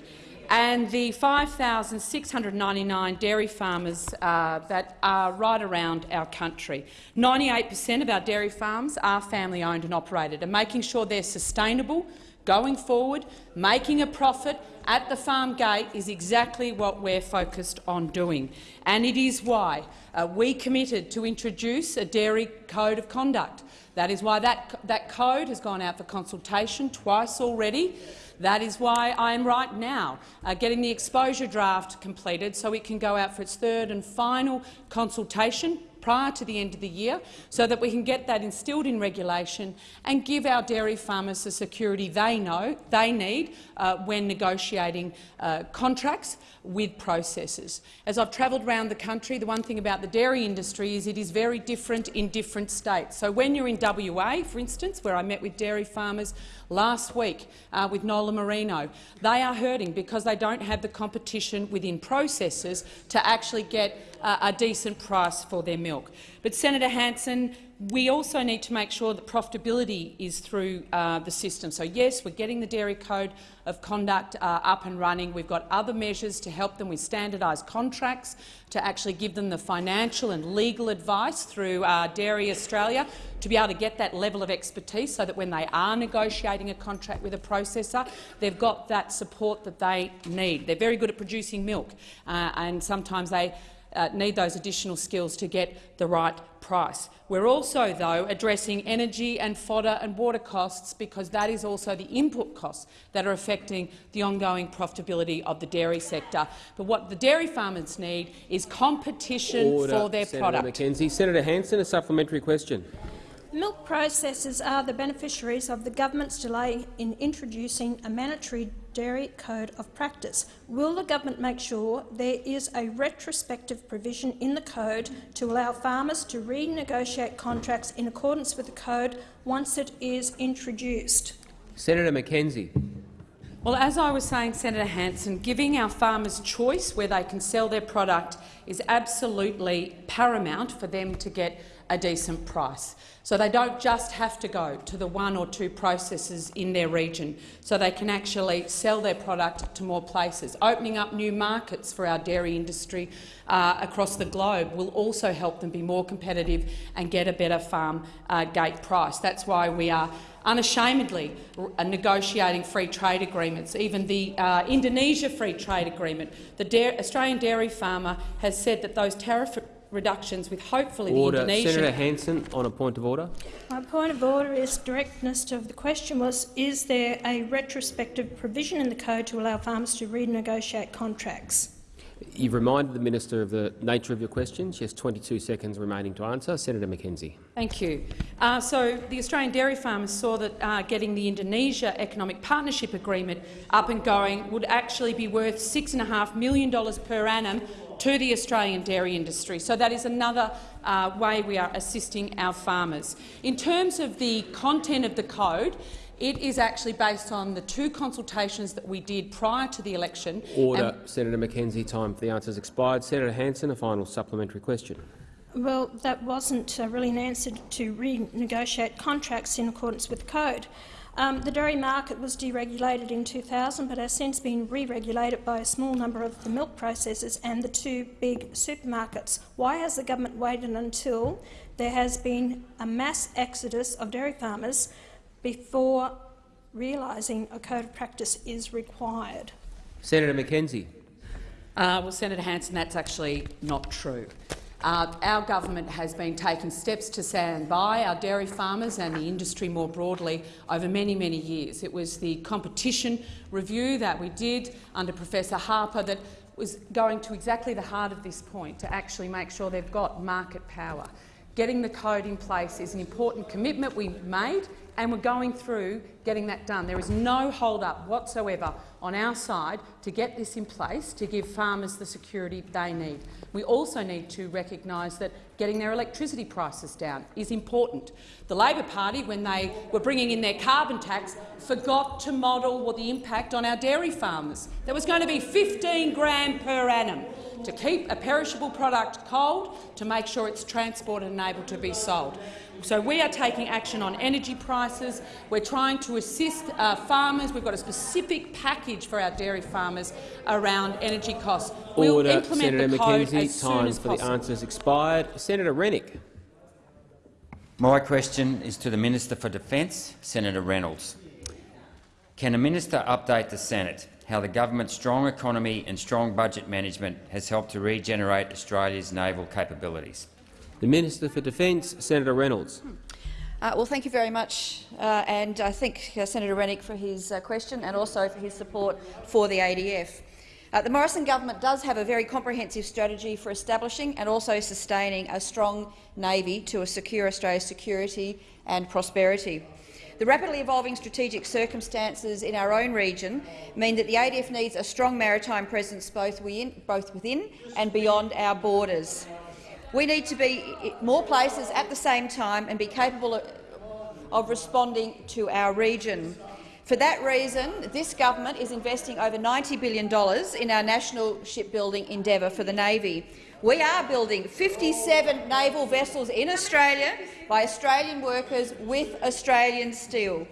[SPEAKER 5] And the 5,699 dairy farmers uh, that are right around our country. 98 per cent of our dairy farms are family-owned and operated, and making sure they're sustainable going forward, making a profit at the farm gate is exactly what we're focused on doing. And it is why uh, we committed to introduce a dairy code of conduct. That is why that, that code has gone out for consultation twice already. That is why I am right now uh, getting the exposure draft completed so it can go out for its third and final consultation prior to the end of the year so that we can get that instilled in regulation and give our dairy farmers the security they know they need uh, when negotiating uh, contracts with processors. As I've travelled around the country, the one thing about the dairy industry is it is very different in different states. So when you're in WA, for instance, where I met with dairy farmers last week uh, with Nola Marino, they are hurting because they don't have the competition within processors to actually get uh, a decent price for their milk. But Senator Hanson, we also need to make sure that profitability is through uh, the system. So yes, we're getting the Dairy Code of Conduct uh, up and running. We've got other measures to help them with standardised contracts, to actually give them the financial and legal advice through uh, Dairy Australia to be able to get that level of expertise so that when they are negotiating a contract with a processor, they've got that support that they need. They're very good at producing milk, uh, and sometimes they uh, need those additional skills to get the right price. We're also, though, addressing energy and fodder and water costs because that is also the input costs that are affecting the ongoing profitability of the dairy sector. But what the dairy farmers need is competition
[SPEAKER 1] Order,
[SPEAKER 5] for their
[SPEAKER 1] Senator
[SPEAKER 5] product.
[SPEAKER 1] McKenzie. Senator Hanson, a supplementary question.
[SPEAKER 14] Milk processors are the beneficiaries of the government's delay in introducing a mandatory dairy code of practice. Will the government make sure there is a retrospective provision in the code to allow farmers to renegotiate contracts in accordance with the code once it is introduced?
[SPEAKER 1] Senator McKenzie.
[SPEAKER 5] Well, as I was saying, Senator Hanson, giving our farmers choice where they can sell their product is absolutely paramount for them to get a decent price. So they don't just have to go to the one or two processors in their region, so they can actually sell their product to more places. Opening up new markets for our dairy industry uh, across the globe will also help them be more competitive and get a better farm uh, gate price. That's why we are unashamedly negotiating free trade agreements. Even the uh, Indonesia free trade agreement, the da Australian dairy farmer has said that those tariff reductions with hopefully
[SPEAKER 1] order.
[SPEAKER 5] the Indonesian—
[SPEAKER 1] Senator Hanson, on a point of order.
[SPEAKER 14] My point of order is directness of the question was, is there a retrospective provision in the code to allow farmers to renegotiate contracts?
[SPEAKER 1] You've reminded the minister of the nature of your question. She has 22 seconds remaining to answer. Senator McKenzie.
[SPEAKER 5] Thank you. Uh, so the Australian dairy farmers saw that uh, getting the Indonesia Economic Partnership Agreement up and going would actually be worth $6.5 million per annum to the Australian dairy industry. So that is another uh, way we are assisting our farmers. In terms of the content of the code, it is actually based on the two consultations that we did prior to the election.
[SPEAKER 1] Order. Senator McKenzie, time for the answers expired. Senator Hanson, a final supplementary question.
[SPEAKER 14] Well, that wasn't uh, really an answer to renegotiate contracts in accordance with the code. Um, the dairy market was deregulated in 2000 but has since been re-regulated by a small number of the milk processors and the two big supermarkets. Why has the government waited until there has been a mass exodus of dairy farmers before realising a code of practice is required?
[SPEAKER 1] Senator McKenzie.
[SPEAKER 5] Uh, well, Senator Hanson, that's actually not true. Uh, our government has been taking steps to stand by our dairy farmers and the industry more broadly over many, many years. It was the competition review that we did under Professor Harper that was going to exactly the heart of this point, to actually make sure they've got market power. Getting the code in place is an important commitment we made, and we're going through getting that done. There is no hold-up whatsoever on our side to get this in place to give farmers the security they need. We also need to recognise that getting their electricity prices down is important. The Labor Party, when they were bringing in their carbon tax, forgot to model what the impact on our dairy farmers. There was going to be 15 grand per annum to keep a perishable product cold, to make sure it's transported and able to be sold. So we are taking action on energy prices. We're trying to assist uh, farmers. We've got a specific package for our dairy farmers around energy costs. We'll
[SPEAKER 1] Order,
[SPEAKER 5] implement
[SPEAKER 1] Senator
[SPEAKER 5] the code
[SPEAKER 1] McKenzie.
[SPEAKER 5] as soon
[SPEAKER 1] Time
[SPEAKER 5] as
[SPEAKER 1] for the
[SPEAKER 5] possible.
[SPEAKER 1] answers expired. Senator Rennick.
[SPEAKER 15] My question is to the Minister for Defence, Senator Reynolds. Can the minister update the Senate how the government's strong economy and strong budget management has helped to regenerate Australia's naval capabilities?
[SPEAKER 1] The Minister for Defence, Senator Reynolds.
[SPEAKER 16] Uh, well, thank you very much, uh, and I thank uh, Senator Rennick for his uh, question and also for his support for the ADF. Uh, the Morrison government does have a very comprehensive strategy for establishing and also sustaining a strong navy to secure Australia's security and prosperity. The rapidly evolving strategic circumstances in our own region mean that the ADF needs a strong maritime presence both within, and beyond our borders. We need to be more places at the same time and be capable of responding to our region. For that reason, this government is investing over $90 billion in our national shipbuilding endeavour for the Navy. We are building 57 naval vessels in Australia by Australian workers with Australian steel.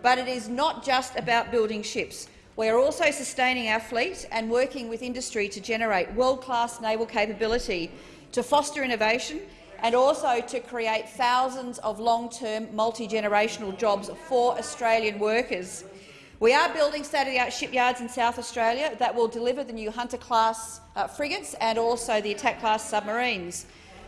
[SPEAKER 16] But it is not just about building ships. We are also sustaining our fleet and working with industry to generate world-class naval capability, to foster innovation and also to create thousands of long-term multi-generational jobs for Australian workers. We are building state-of-the-art shipyards in South Australia that will deliver the new Hunter-class uh, frigates and also the Attack-class submarines.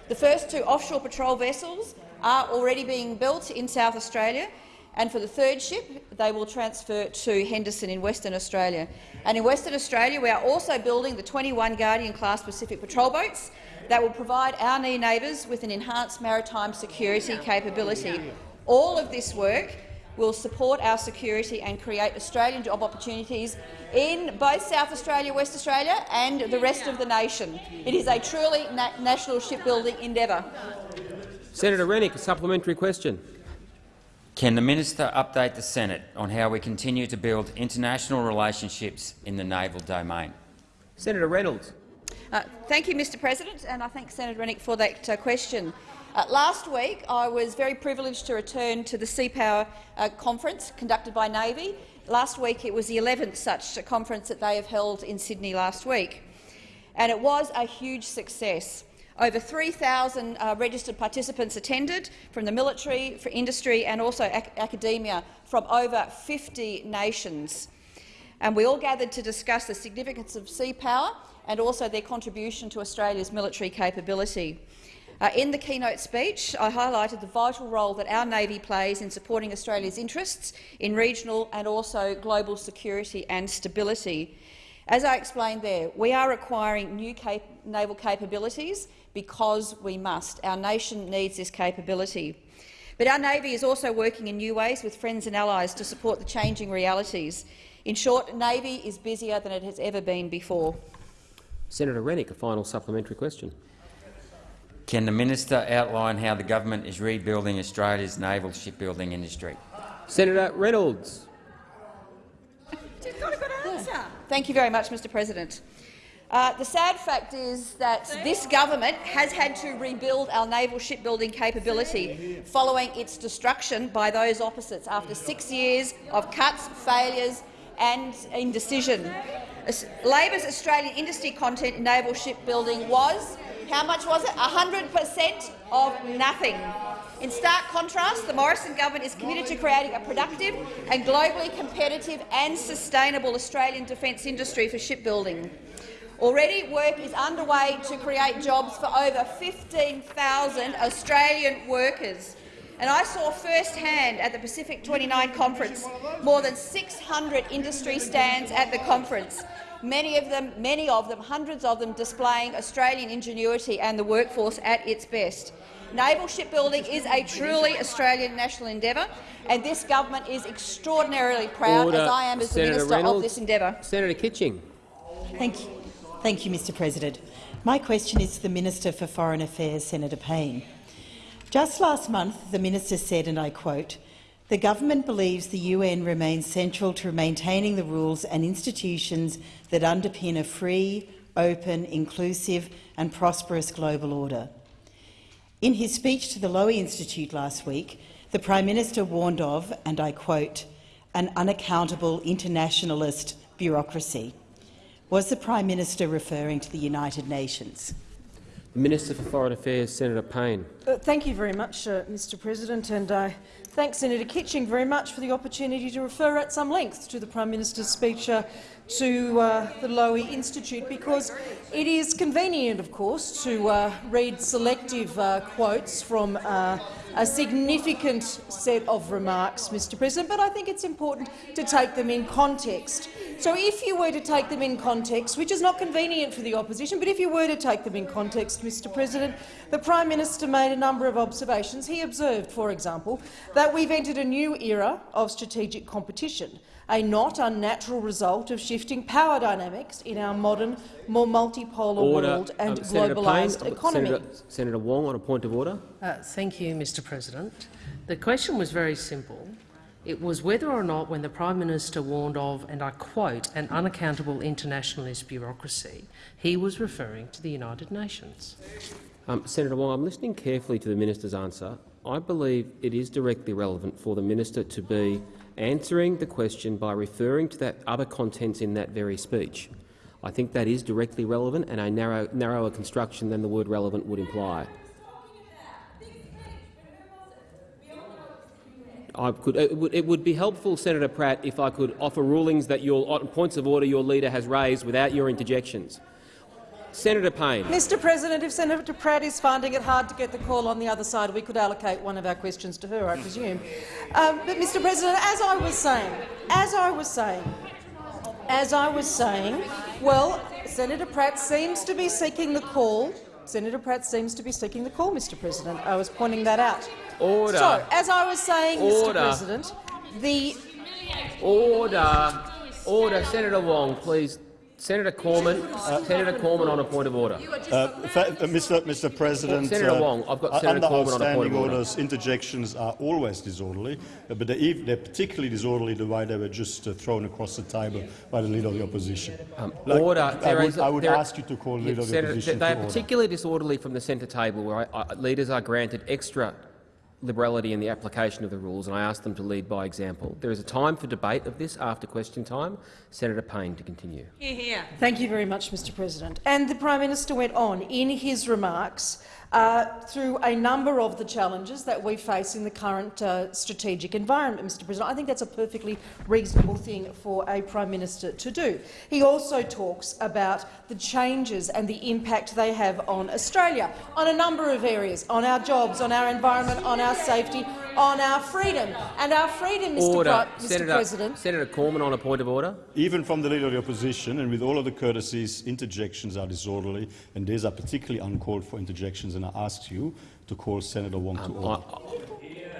[SPEAKER 16] The first two offshore patrol vessels are already being built in South Australia, and for the third ship, they will transfer to Henderson in Western Australia. And in Western Australia, we are also building the 21 Guardian-class Pacific patrol boats that will provide our near neighbours with an enhanced maritime security capability. All of this work will support our security and create Australian job opportunities in both South Australia, West Australia and the rest of the nation. It is a truly na national shipbuilding endeavour.
[SPEAKER 1] Senator Rennick, a supplementary question.
[SPEAKER 15] Can the minister update the Senate on how we continue to build international relationships in the naval domain?
[SPEAKER 1] Senator Reynolds.
[SPEAKER 16] Uh, thank you, Mr President, and I thank Senator Rennick for that uh, question. Uh, last week, I was very privileged to return to the Sea Power uh, conference conducted by Navy. Last week, it was the 11th such conference that they have held in Sydney last week, and it was a huge success. Over 3,000 uh, registered participants attended from the military, for industry and also ac academia from over 50 nations. And we all gathered to discuss the significance of sea power and also their contribution to Australia's military capability. Uh, in the keynote speech, I highlighted the vital role that our Navy plays in supporting Australia's interests in regional and also global security and stability. As I explained there, we are acquiring new cap naval capabilities because we must. Our nation needs this capability. But our Navy is also working in new ways with friends and allies to support the changing realities. In short, Navy is busier than it has ever been before.
[SPEAKER 1] Senator Rennick, a final supplementary question.
[SPEAKER 15] Can the minister outline how the government is rebuilding Australia's naval shipbuilding industry?
[SPEAKER 1] Senator Reynolds.
[SPEAKER 16] Thank you very much, Mr President. Uh, the sad fact is that this government has had to rebuild our naval shipbuilding capability following its destruction by those opposites after six years of cuts, failures and indecision. As- Labor's Australian industry content in naval shipbuilding was, how much was it? 100 per cent of nothing.
[SPEAKER 17] In stark contrast, the Morrison government is committed to creating a productive and globally competitive and sustainable Australian defence industry for shipbuilding. Already, work is underway to create jobs for over 15,000 Australian workers. And I saw firsthand at the Pacific 29 conference more than 600 industry stands at the conference, many of them, many of them, hundreds of them displaying Australian ingenuity and the workforce at its best. Naval shipbuilding is a truly Australian national endeavour, and this government is extraordinarily proud,
[SPEAKER 1] Order.
[SPEAKER 17] as I am as the minister
[SPEAKER 1] Reynolds.
[SPEAKER 17] of this endeavour.
[SPEAKER 1] Senator Kitching.
[SPEAKER 18] Thank you. Thank you, Mr President. My question is to the Minister for Foreign Affairs, Senator Payne. Just last month, the minister said, and I quote, the government believes the UN remains central to maintaining the rules and institutions that underpin a free, open, inclusive and prosperous global order. In his speech to the Lowy Institute last week, the Prime Minister warned of, and I quote, an unaccountable internationalist bureaucracy. Was the Prime Minister referring to the United Nations?
[SPEAKER 1] The Minister for Foreign Affairs, Senator Payne.
[SPEAKER 3] Uh, thank you very much, uh, Mr President, and I thank Senator Kitching very much for the opportunity to refer at some length to the Prime Minister's speech uh, to uh, the Lowy Institute, because it is convenient, of course, to uh, read selective uh, quotes from uh, a significant set of remarks, Mr President, but I think it's important to take them in context. So if you were to take them in context, which is not convenient for the opposition, but if you were to take them in context, Mr President, the Prime Minister made a number of observations. He observed, for example, that we've entered a new era of strategic competition, a not unnatural result of shifting power dynamics in our modern, more multipolar
[SPEAKER 1] Order.
[SPEAKER 3] world and
[SPEAKER 1] Um,
[SPEAKER 3] globalised
[SPEAKER 1] I've got
[SPEAKER 3] economy.
[SPEAKER 1] Senator, Senator Wong on a point of order.
[SPEAKER 2] Uh, thank you, Mr President. The question was very simple. It was whether or not, when the Prime Minister warned of, and I quote, an unaccountable internationalist bureaucracy, he was referring to the United Nations.
[SPEAKER 1] Um, Senator Wong, I'm listening carefully to the minister's answer. I believe it is directly relevant for the minister to be answering the question by referring to that other contents in that very speech. I think that is directly relevant, and a narrow, narrower construction than the word relevant would imply. I could, it, would, it would be helpful, Senator Pratt, if I could offer rulings that your points of order your leader has raised without your interjections. Senator Payne.
[SPEAKER 3] Mr President, if Senator Pratt is finding it hard to get the call on the other side, we could allocate one of our questions to her, I presume. Um, but, Mr President, as I was saying, as I was saying, as I was saying, well, Senator Pratt seems to be seeking the call. Senator Pratt seems to be seeking the call, Mr President. I was pointing that out.
[SPEAKER 1] Order.
[SPEAKER 3] So, as I was saying,
[SPEAKER 1] Order.
[SPEAKER 3] Mr President, the
[SPEAKER 1] Order. Order. Senator Wong, please. Senator Cormann. Senator Cormann on a point of order.
[SPEAKER 7] Uh, uh, Mr. Mr. President,
[SPEAKER 1] Senator
[SPEAKER 7] uh,
[SPEAKER 1] Wong, I've got
[SPEAKER 7] uh,
[SPEAKER 1] Senator
[SPEAKER 7] under
[SPEAKER 1] Cormann on a point of order.
[SPEAKER 7] orders, interjections are always disorderly, uh, but they're, they're particularly disorderly the way they were just uh, thrown across the table by the Leader of the Opposition. Like,
[SPEAKER 1] order.
[SPEAKER 7] I would, I would ask you to call the
[SPEAKER 1] Yeah,
[SPEAKER 7] Leader of the
[SPEAKER 1] Senator,
[SPEAKER 7] Opposition
[SPEAKER 1] They are particularly disorderly from the centre table, where I, I, leaders are granted extra liberality in the application of the rules, and I ask them to lead by example. There is a time for debate of this after question time. Senator Payne to continue.
[SPEAKER 3] Thank you very much, Mr President. And the Prime Minister went on in his remarks uh, through a number of the challenges that we face in the current uh, strategic environment, Mr President. I think that's a perfectly reasonable thing for a Prime Minister to do. He also talks about the changes and the impact they have on Australia, on a number of areas, on our jobs, on our environment, on our safety, on our freedom. And our freedom, Mr,
[SPEAKER 1] Order.
[SPEAKER 3] Mr
[SPEAKER 1] Senator,
[SPEAKER 3] President,
[SPEAKER 1] Senator Cormann on a point of order.
[SPEAKER 7] Even from the Leader of the Opposition, and with all of the courtesies, interjections are disorderly, and these are particularly uncalled for interjections, and I ask you to call Senator Wong to order.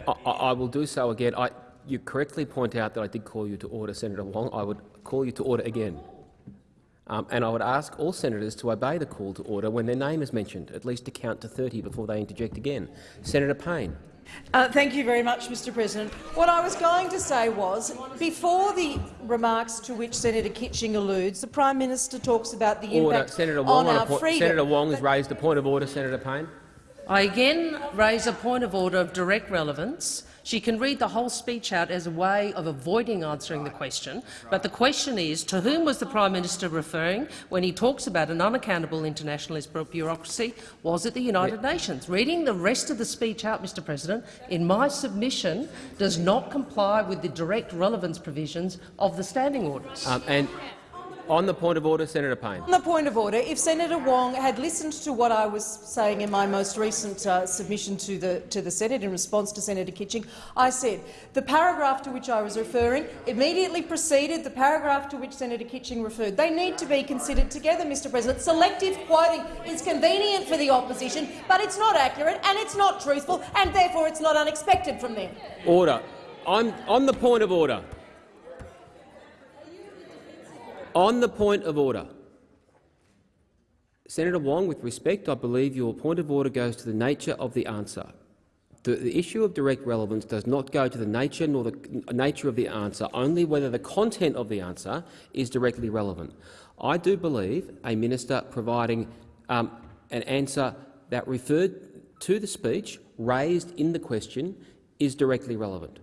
[SPEAKER 1] I, I, I will do so again. I, you correctly point out that I did call you to order, Senator Wong. I would call you to order again. Um, and I would ask all senators to obey the call to order when their name is mentioned, at least to count to 30 before they interject again. Senator Payne.
[SPEAKER 3] Uh, thank you very much, Mr President. What I was going to say was, before the remarks to which Senator Kitching alludes, the Prime Minister talks about the
[SPEAKER 1] Order.
[SPEAKER 3] impact
[SPEAKER 1] Senator
[SPEAKER 3] on
[SPEAKER 1] Wong, on
[SPEAKER 3] our freedom.
[SPEAKER 1] Senator Wong has raised a point of order. Senator Payne.
[SPEAKER 2] I again raise a point of order of direct relevance She can read the whole speech out as a way of avoiding answering the question, but the question is, to whom was the Prime Minister referring when he talks about an unaccountable internationalist bureaucracy? Was it the United yeah. Nations? Reading the rest of the speech out, Mr President, in my submission, does not comply with the direct relevance provisions of the standing orders.
[SPEAKER 1] Um, and on the point of order, Senator Payne.
[SPEAKER 3] On the point of order, if Senator Wong had listened to what I was saying in my most recent uh, submission to the, to the Senate in response to Senator Kitching, I said the paragraph to which I was referring immediately preceded the paragraph to which Senator Kitching referred. They need to be considered together, Mr President. Selective quoting is convenient for the opposition, but it's not accurate and it's not truthful, and therefore it's not unexpected from them.
[SPEAKER 1] Order. I'm on the point of order. On the point of order, Senator Wong, with respect, I believe your point of order goes to the nature of the answer. The, the, issue of direct relevance does not go to the nature nor the nature of the answer, only whether the content of the answer is directly relevant. I do believe a minister providing um, an answer that referred to the speech raised in the question is directly relevant.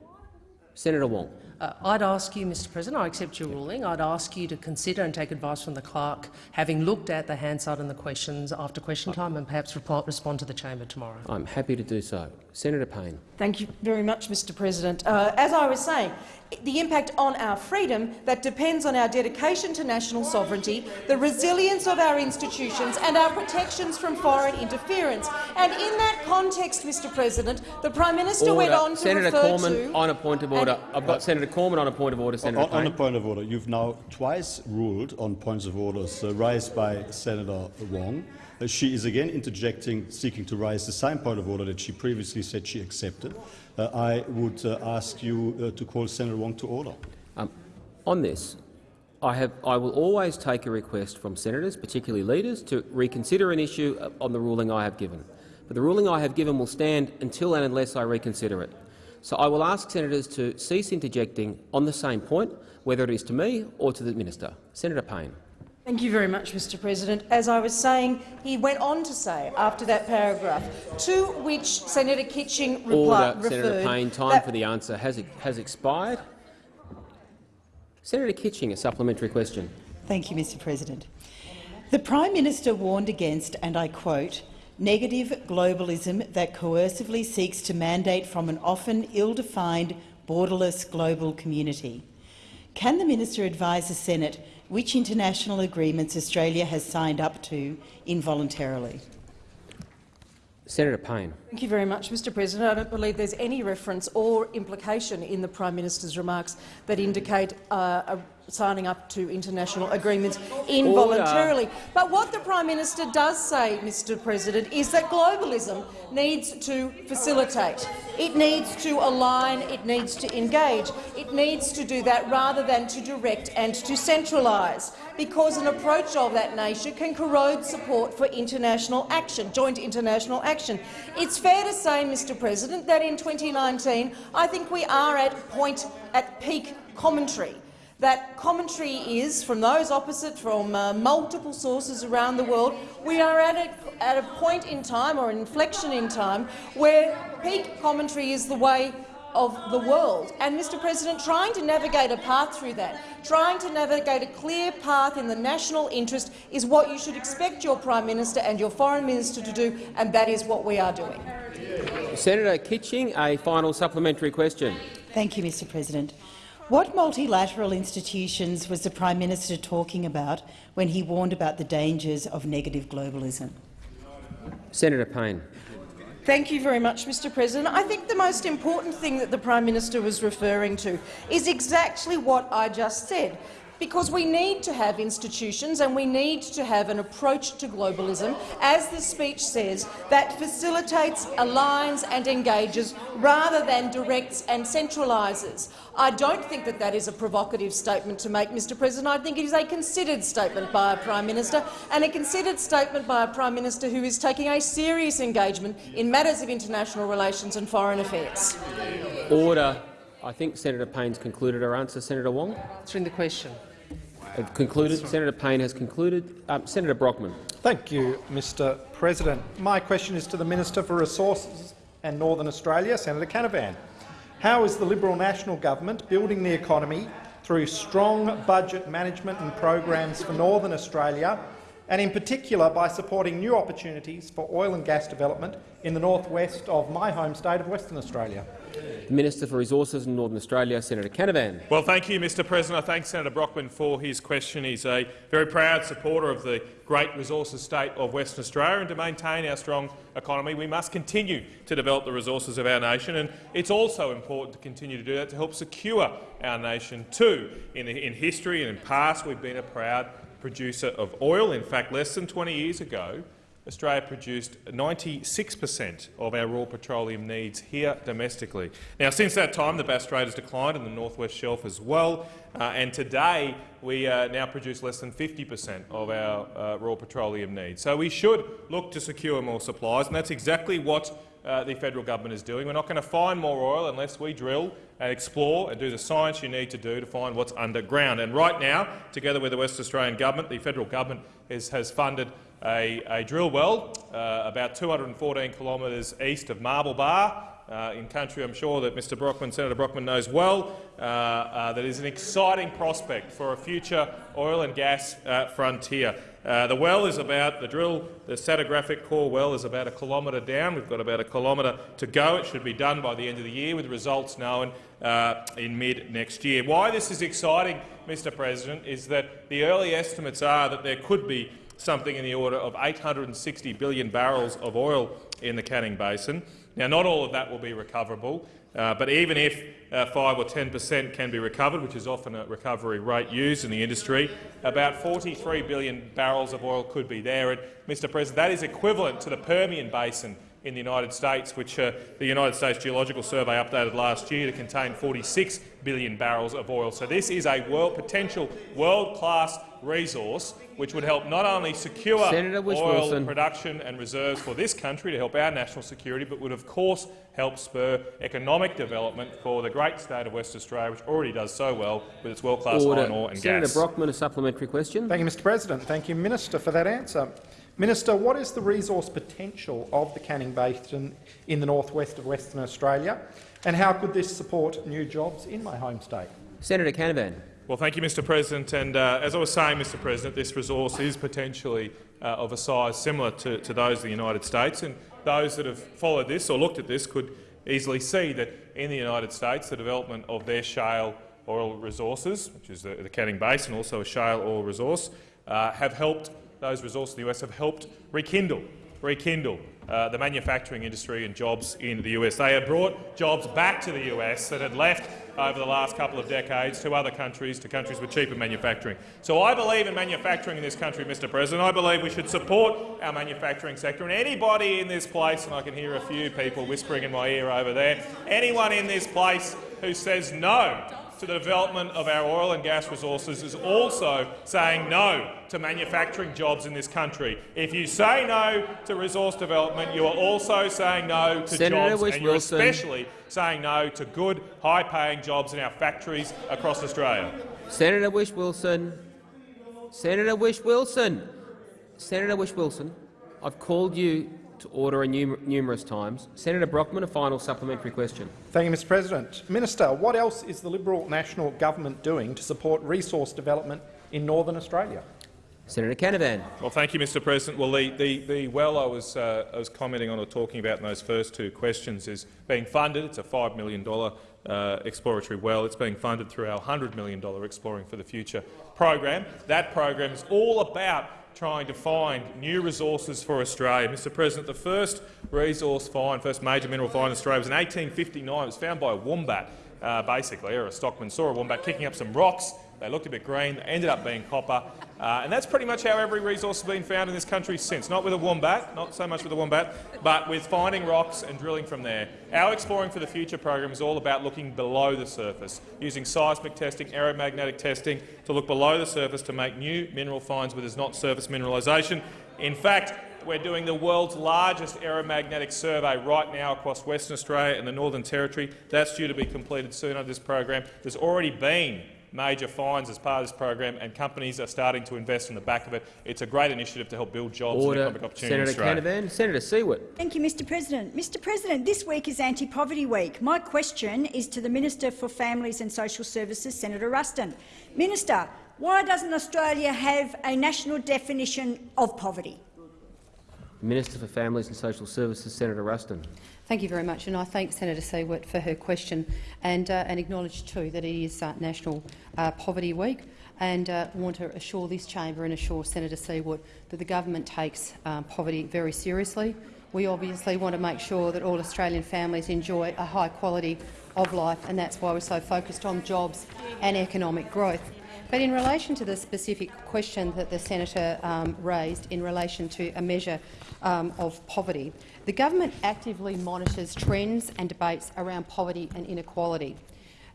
[SPEAKER 1] Senator Wong.
[SPEAKER 2] Uh, I'd ask you, Mr President, I accept your ruling, I'd ask you to consider and take advice from the clerk, having looked at the Hansard and the questions after question time, and perhaps respond to the chamber tomorrow.
[SPEAKER 1] I'm happy to do so. Senator Payne.
[SPEAKER 3] Thank you very much, Mr President. Uh, as I was saying, the impact on our freedom that depends on our dedication to national sovereignty, the resilience of our institutions and our protections from foreign interference. And in that context, Mr President, the Prime Minister
[SPEAKER 1] order.
[SPEAKER 3] went on to
[SPEAKER 1] Senator
[SPEAKER 3] refer
[SPEAKER 1] Cormann,
[SPEAKER 3] to—
[SPEAKER 1] on a point of order. I've got Senator Cormann on a point of order. Senator
[SPEAKER 7] on, on a point of order, you've now twice ruled on points of orders uh, raised by Senator Wong. Uh, she is again interjecting, seeking to raise the same point of order that she previously said she accepted. Uh, I would uh, ask you uh, to call Senator Wong to order.
[SPEAKER 1] Um, on this, I, have, I will always take a request from senators, particularly leaders, to reconsider an issue uh, on the ruling I have given. But the ruling I have given will stand until and unless I reconsider it. So I will ask senators to cease interjecting on the same point, whether it is to me or to the minister. Senator Payne.
[SPEAKER 3] Thank you very much, Mr President. As I was saying, he went on to say, after that paragraph, to which Senator Kitching
[SPEAKER 1] Order,
[SPEAKER 3] referred—
[SPEAKER 1] Senator Payne, time for the answer has, has expired. Senator Kitching, a supplementary question.
[SPEAKER 18] Thank you, Mr President. The Prime Minister warned against, and I quote, negative globalism that coercively seeks to mandate from an often ill-defined, borderless global community. Can the minister advise the Senate which international agreements Australia has signed up to involuntarily?
[SPEAKER 1] Senator Payne.
[SPEAKER 3] Thank you very much, Mr President. I don't believe there's any reference or implication in the Prime Minister's remarks that indicate uh, a signing up to international agreements involuntarily. Order. But what the Prime Minister does say, Mr President, is that globalism needs to facilitate. It needs to align, it needs to engage. It needs to do that rather than to direct and to centralise, because an approach of that nature can corrode support for international action, joint international action. It's fair to say, Mr President, that in 2019 I think we are at point at peak commentary that commentary is, from those opposite, from uh, multiple sources around the world, we are at a, at a point in time, or an inflection in time, where peak commentary is the way of the world. And, Mr President, trying to navigate a path through that, trying to navigate a clear path in the national interest is what you should expect your Prime Minister and your Foreign Minister to do, and that is what we are doing.
[SPEAKER 1] Senator Kitching, a final supplementary question.
[SPEAKER 18] Thank you, Mr President. What multilateral institutions was the Prime Minister talking about when he warned about the dangers of negative globalism?
[SPEAKER 1] Senator Payne.
[SPEAKER 3] Thank you very much, Mr President. I think the most important thing that the Prime Minister was referring to is exactly what I just said because we need to have institutions and we need to have an approach to globalism, as the speech says, that facilitates, aligns and engages rather than directs and centralises. I don't think that that is a provocative statement to make, Mr President. I think it is a considered statement by a Prime Minister, and a considered statement by a Prime Minister who is taking a serious engagement in matters of international relations and foreign affairs.
[SPEAKER 1] Order. I think Senator Payne's concluded her answer. Senator Wong?
[SPEAKER 2] Answering the question
[SPEAKER 1] concluded. Senator Payne has concluded. Um, Senator Brockman.
[SPEAKER 19] Thank you, Mr President. My question is to the Minister for Resources and Northern Australia, Senator Canavan. How is the Liberal National Government building the economy through strong budget management and programs for Northern Australia, and in particular by supporting new opportunities for oil and gas development in the northwest of my home state of Western Australia?
[SPEAKER 1] The Minister for Resources in Northern Australia, Senator Canavan.
[SPEAKER 20] Well, thank you, Mr President. I thank Senator Brockman for his question. He's a very proud supporter of the great resources state of Western Australia, and to maintain our strong economy, we must continue to develop the resources of our nation. And it's also important to continue to do that to help secure our nation too. In, in history and in past, we've been a proud producer of oil. In fact, less than 20 years ago, Australia produced 96 per cent of our raw petroleum needs here domestically. Now, since that time, the Bass Strait has declined and the North West Shelf as well, uh, and today we uh, now produce less than 50 per cent of our uh, raw petroleum needs. So we should look to secure more supplies, and that's exactly what uh, the federal government is doing. We're not going to find more oil unless we drill and explore and do the science you need to do to find what's underground. And right now, together with the West Australian government, the federal government is, has funded a, a drill well uh, about 214 kilometres east of Marble Bar, uh, in country I'm sure that Mr Brockman, Senator Brockman knows well, uh, uh, that is an exciting prospect for a future oil and gas uh, frontier. The well is about, the drill, the stratigraphic core well is about a kilometre down. We've got about a kilometre to go. It should be done by the end of the year with results known in mid next year. Why this is exciting, Mr President, is that the early estimates are that there could be something in the order of 860 billion barrels of oil in the Canning Basin. Now, not all of that will be recoverable, uh, but even if uh, 5 or 10 per cent can be recovered, which is often a recovery rate used in the industry, about 43 billion barrels of oil could be there. And, Mr President, that is equivalent to the Permian Basin in the United States, which uh, the United States Geological Survey updated last year to contain 46 billion barrels of oil. So this is a world, potential world-class resource which would help not only secure oil
[SPEAKER 1] Wilson.
[SPEAKER 20] production and reserves for this country to help our national security, but would of course help spur economic development for the great state of West Australia, which already does so well with its world-class iron ore and
[SPEAKER 1] Senator
[SPEAKER 20] gas.
[SPEAKER 1] Brockman, a supplementary question.
[SPEAKER 19] Thank you, Mr President. Thank you, Minister, for that answer. Minister, what is the resource potential of the Canning Basin in the northwest of Western Australia, and how could this support new jobs in my home state?
[SPEAKER 1] Senator Canavan.
[SPEAKER 20] Well, thank you, Mr President. And uh, as I was saying, Mr President, this resource is potentially uh, of a size similar to, to those of the United States. And those that have followed this or looked at this could easily see that in the United States the development of their shale oil resources, which is the, the Canning Basin, also a shale oil resource, uh, have helped those resources in the US have helped rekindle, rekindle uh, the manufacturing industry and jobs in the US. They have brought jobs back to the US that had left over the last couple of decades to other countries, to countries with cheaper manufacturing. So I believe in manufacturing in this country, Mr President. I believe we should support our manufacturing sector. And anybody in this place, and I can hear a few people whispering in my ear over there, anyone in this place who says no to the development of our oil and gas resources is also saying no to manufacturing jobs in this country. If you say no to resource development, you are also saying no to
[SPEAKER 1] Senator
[SPEAKER 20] jobs, and you're
[SPEAKER 1] Wilson.
[SPEAKER 20] especially saying no to good, high-paying jobs in our factories across Australia.
[SPEAKER 1] Senator Whish-Wilson. Senator Whish-Wilson. Senator Whish-Wilson. I've called you to order a num numerous times. Senator Brockman, a final supplementary question.
[SPEAKER 19] Thank you, Mr President. Minister, what else is the Liberal National Government doing to support resource development in Northern Australia?
[SPEAKER 1] Senator Canavan.
[SPEAKER 20] Well, thank you, Mr President. Well, the, the, the well I was, uh, I was commenting on or talking about in those first two questions is being funded. It's a $5 million uh, exploratory well. It's being funded through our $100 million Exploring for the Future program. That program is all about trying to find new resources for Australia. Mr President, the first resource find, first major mineral find in Australia was in 1859. It was found by a wombat, uh, basically, or a stockman saw a wombat kicking up some rocks. They looked a bit green, they ended up being copper. Uh, and that's pretty much how every resource has been found in this country since. Not with a wombat, not so much with a wombat, but with finding rocks and drilling from there. Our Exploring for the Future program is all about looking below the surface, using seismic testing, aeromagnetic testing to look below the surface to make new mineral finds where there's not surface mineralisation. In fact, we're doing the world's largest aeromagnetic survey right now across Western Australia and the Northern Territory. That's due to be completed soon under this program. There's already been major fines as part of this program, and companies are starting to invest on the back of it. It's a great initiative to help build jobs
[SPEAKER 1] Order.
[SPEAKER 20] and economic opportunities. in
[SPEAKER 1] Senator
[SPEAKER 20] Australia.
[SPEAKER 1] Canavan. Senator Siewert.
[SPEAKER 21] Thank you, Mr President. Mr President, this week is Anti-Poverty Week. My question is to the Minister for Families and Social Services, Senator Ruston. Minister, why doesn't Australia have a national definition of poverty?
[SPEAKER 1] Minister for Families and Social Services, Senator Ruston.
[SPEAKER 22] Thank you very much, and I thank Senator Siewert for her question and, uh, and acknowledge too that it is uh, National uh, Poverty Week and uh, want to assure this chamber and assure Senator Siewert that the government takes um, poverty very seriously. We obviously want to make sure that all Australian families enjoy a high quality of life, and that's why we're so focused on jobs and economic growth. But in relation to the specific question that the senator um, raised in relation to a measure um, of poverty, the government actively monitors trends and debates around poverty and inequality.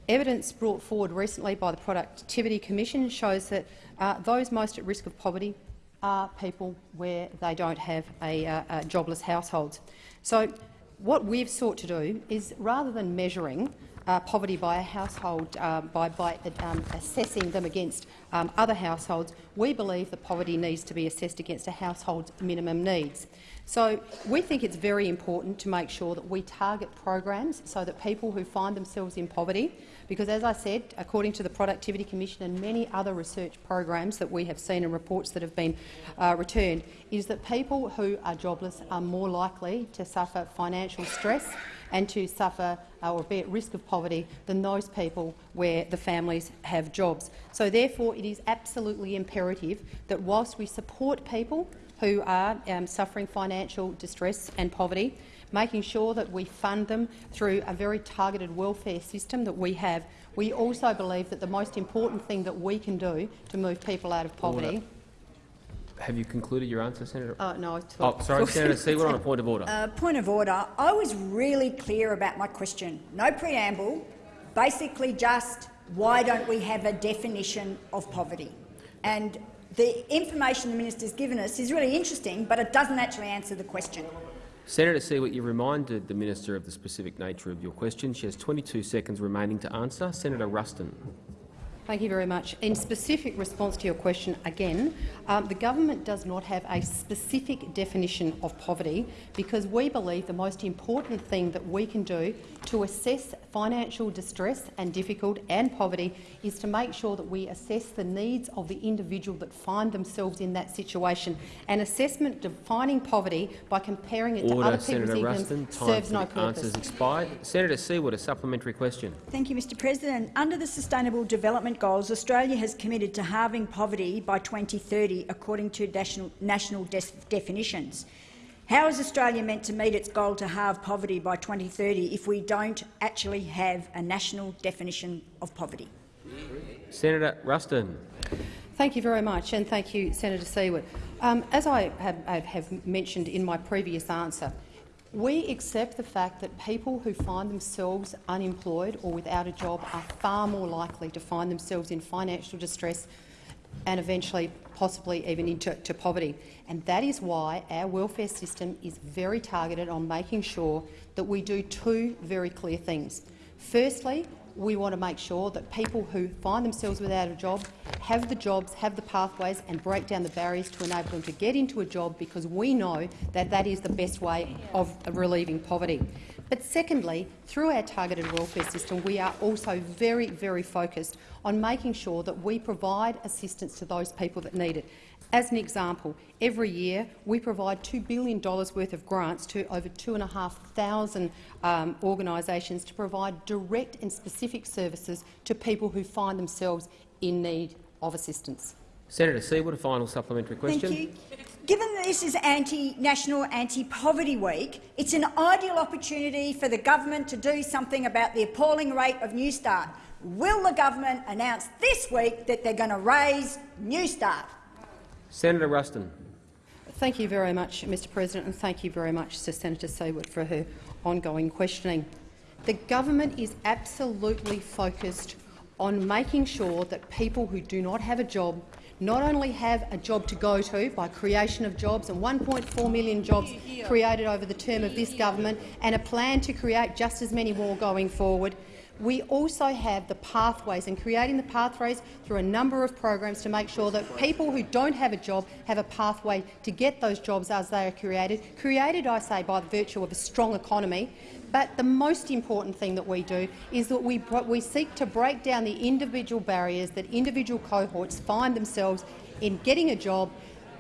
[SPEAKER 22] Evidence brought forward recently by the Productivity Commission shows that uh, those most at risk of poverty are people where they don't have a, uh, uh, jobless households. So what we've sought to do is, rather than measuring uh, poverty by a household uh, by, by um, assessing them against um, other households, we believe that poverty needs to be assessed against a household's minimum needs. So we think it's very important to make sure that we target programs so that people who find themselves in poverty, because as I said, according to the Productivity Commission and many other research programs that we have seen and reports that have been uh, returned, is that people who are jobless are more likely to suffer financial stress and to suffer uh, or be at risk of poverty than those people where the families have jobs. So therefore it is absolutely imperative that whilst we support people who are um, suffering financial distress and poverty, making sure that we fund them through a very targeted welfare system that we have. We also believe that the most important thing that we can do to move people out of poverty
[SPEAKER 1] Order. Have you concluded your answer, Senator?
[SPEAKER 22] Uh, no, I
[SPEAKER 1] Oh, sorry, Senator Siewert on a point of order.
[SPEAKER 21] Uh, point of order. I was really clear about my question. No preamble, basically just why don't we have a definition of poverty? And the information the minister's given us is really interesting, but it doesn't actually answer the question.
[SPEAKER 1] Senator Siewert, you reminded the minister of the specific nature of your question. She has 22 seconds remaining to answer. Senator Ruston.
[SPEAKER 22] Thank you very much. In specific response to your question, again, um, the government does not have a specific definition of poverty because we believe the most important thing that we can do to assess financial distress and difficult and poverty is to make sure that we assess the needs of the individual that find themselves in that situation. An assessment defining poverty by comparing it
[SPEAKER 1] Order,
[SPEAKER 22] to other people's
[SPEAKER 1] Senator
[SPEAKER 22] incomes
[SPEAKER 1] Ruston. Time
[SPEAKER 22] serves
[SPEAKER 1] for
[SPEAKER 22] no
[SPEAKER 1] the
[SPEAKER 22] purpose.
[SPEAKER 1] answers expired. Senator Siewert, a supplementary question.
[SPEAKER 21] Thank you, Mr President. Under the Sustainable Development Goals, Australia has committed to halving poverty by 2030 according to national, national definitions. How is Australia meant to meet its goal to halve poverty by 2030 if we don't actually have a national definition of poverty?
[SPEAKER 1] Senator Ruston.
[SPEAKER 22] Thank you very much, and thank you, Senator Siewert. Um, as I have, I have mentioned in my previous answer, we accept the fact that people who find themselves unemployed or without a job are far more likely to find themselves in financial distress and eventually possibly even into to poverty. And that is why our welfare system is very targeted on making sure that we do two very clear things. Firstly, we want to make sure that people who find themselves without a job have the jobs, have the pathways and break down the barriers to enable them to get into a job because we know that that is the best way of relieving poverty. But secondly, through our targeted welfare system, we are also very, very focused on making sure that we provide assistance to those people that need it. As an example, every year we provide $2 billion worth of grants to over 2,500 um, organisations to provide direct and specific services to people who find themselves in need of assistance.
[SPEAKER 1] Senator Siewert, a final supplementary question.
[SPEAKER 21] Thank you. Given that this is anti-national, anti-poverty week, it's an ideal opportunity for the government to do something about the appalling rate of Newstart. Will the government announce this week that they're going to raise Newstart?
[SPEAKER 1] Senator Ruston.
[SPEAKER 22] Thank you very much, Mr President, and thank you very much to Senator Siewert for her ongoing questioning. The government is absolutely focused on making sure that people who do not have a job not only have a job to go to by creation of jobs and 1.4 million jobs created over the term of this government and a plan to create just as many more going forward, we also have the pathways and creating the pathways through a number of programs to make sure that people who don't have a job have a pathway to get those jobs as they are created. Created, I say, by virtue of a strong economy. But the most important thing that we do is that we, we seek to break down the individual barriers that individual cohorts find themselves in getting a job.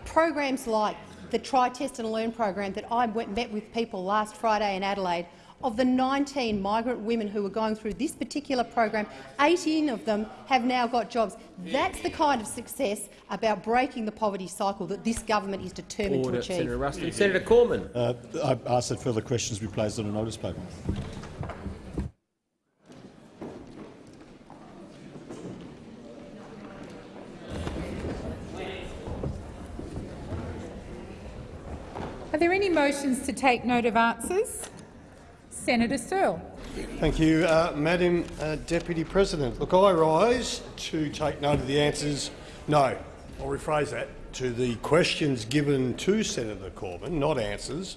[SPEAKER 22] Programs like the Try, Test and Learn program that I met with people last Friday in Adelaide of the 19 migrant women who were going through this particular program, 18 of them have now got jobs. That's the kind of success about breaking the poverty cycle that this government is determined
[SPEAKER 1] Order.
[SPEAKER 22] to achieve.
[SPEAKER 1] Senator Ruston. Senator Cormann.
[SPEAKER 23] Uh, I ask that further questions be placed on a notice paper.
[SPEAKER 24] Are there any motions to take note of answers? Senator Sterle.
[SPEAKER 25] Thank you, uh, Madam uh, Deputy President. Look, I rise to take note of the answers. No, I'll rephrase that to the questions given to Senator Cormann, not answers,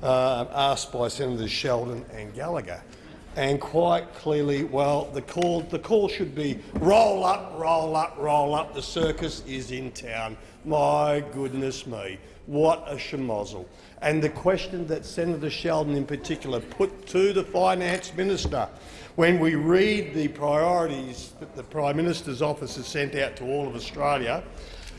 [SPEAKER 25] uh, asked by Senators Sheldon and Gallagher. And quite clearly, well, the call, the call should be roll up, roll up, roll up. The circus is in town. My goodness me, what a schmozzle. And the question that Senator Sheldon in particular put to the Finance Minister when we read the priorities that the Prime Minister's office has sent out to all of Australia,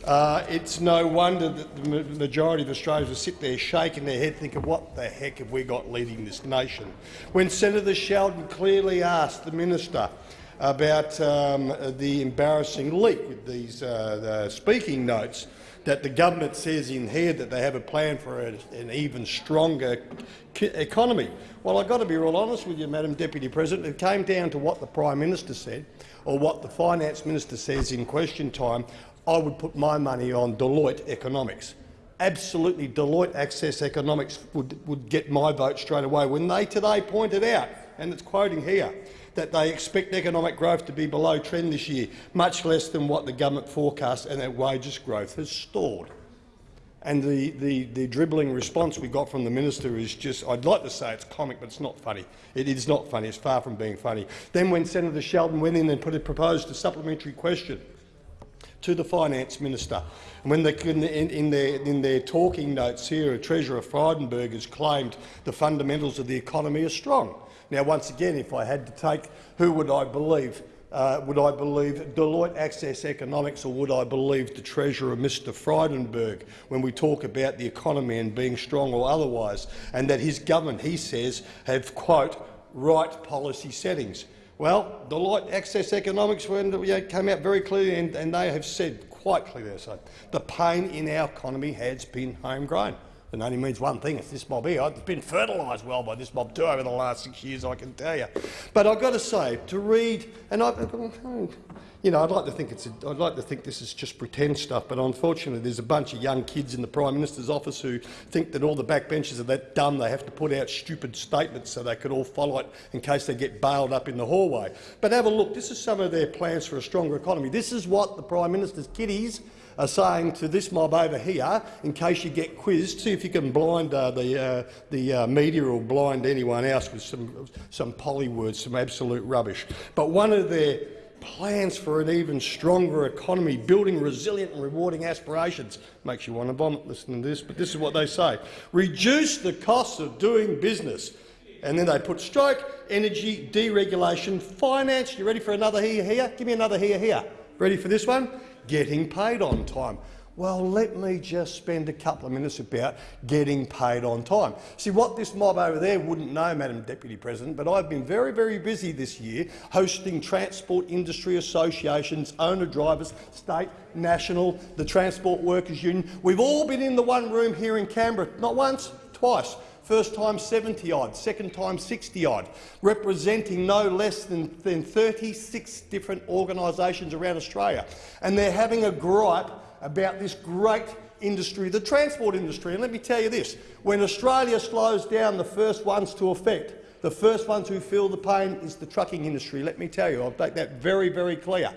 [SPEAKER 25] uh, it's no wonder that the majority of Australians will sit there shaking their head thinking, what the heck have we got leading this nation? When Senator Sheldon clearly asked the minister about um, the embarrassing leak with these uh, the speaking notes that the government says in here that they have a plan for a, an even stronger economy. Well, I've got to be real honest with you, Madam Deputy President. It came down to what the Prime Minister said or what the Finance Minister says in question time. I would put my money on Deloitte Economics. Absolutely, Deloitte Access Economics would, would get my vote straight away when they today pointed out, and it's quoting here, that they expect economic growth to be below trend this year, much less than what the government forecast, and that wages growth has stalled. And the, the, the dribbling response we got from the minister is just, I'd like to say it's comic, but it's not funny. It is not funny. It's far from being funny. Then when Senator Sheldon went in and put a, proposed a supplementary question to the finance minister, and when they, in, in, their, in their talking notes here, Treasurer Frydenberg has claimed the fundamentals of the economy are strong. Now, once again, if I had to take, who would I believe? Uh, would I believe Deloitte Access Economics or would I believe the Treasurer, Mr Frydenberg, when we talk about the economy and being strong or otherwise, and that his government, he says, have, quote, right policy settings? Well, Deloitte Access Economics came out very clearly and, and they have said quite clearly so, the pain in our economy has been homegrown. It only means one thing, it's this mob here. It's been fertilised well by this mob too over the last six years, I can tell you. But I've got to say, to read, and I, you know, I'd like to think it's, a, I'd like to think this is just pretend stuff, but unfortunately, there's a bunch of young kids in the Prime Minister's office who think that all the backbenchers are that dumb they have to put out stupid statements so they could all follow it in case they get bailed up in the hallway. But have a look. This is some of their plans for a stronger economy. This is what the Prime Minister's kiddies are saying to this mob over here, in case you get quizzed, see if you can blind uh, the, uh, the uh, media or blind anyone else with some, some poly words, some absolute rubbish. But one of their plans for an even stronger economy, building resilient and rewarding aspirations. Makes you want to vomit listening to this, but this is what they say. Reduce the costs of doing business. And then they put stroke, energy, deregulation, finance. You ready for another here, here? Give me another here, here. Ready for this one? Getting paid on time. Well, let me just spend a couple of minutes about getting paid on time. See, what this mob over there wouldn't know, Madam Deputy President, but I've been very, very busy this year hosting transport industry associations, owner-drivers, state, national, the Transport Workers Union. We've all been in the one room here in Canberra, not once, twice, First time 70-odd, second time 60-odd, representing no less than, than 36 different organisations around Australia. And they're having a gripe about this great industry, the transport industry. And let me tell you this, when Australia slows down, the first ones to affect, the first ones who feel the pain is the trucking industry. Let me tell you, I'll make that very, very clear.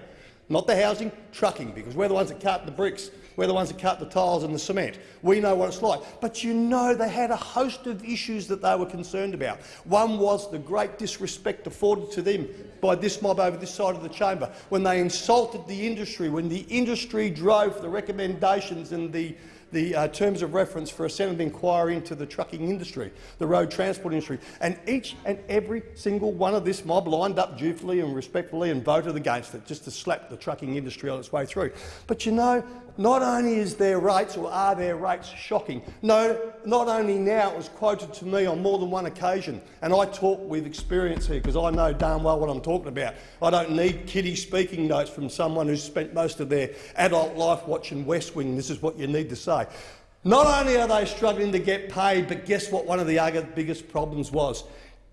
[SPEAKER 25] Not the housing, trucking, because we're the ones that cart the bricks We're the ones that cut the tiles and the cement. We know what it's like. But you know they had a host of issues that they were concerned about. One was the great disrespect afforded to them by this mob over this side of the chamber, when they insulted the industry, when the industry drove the recommendations and the the uh, terms of reference for a Senate inquiry into the trucking industry, the road transport industry. And each and every single one of this mob lined up dutifully and respectfully and voted against it, just to slap the trucking industry on its way through. But you know, not only is their rates or are their rates shocking, no, not only now, it was quoted to me on more than one occasion, and I talk with experience here because I know darn well what I'm talking about. I don't need kiddie speaking notes from someone who's spent most of their adult life watching West Wing. This is what you need to say. Not only are they struggling to get paid, but guess what one of the biggest problems was?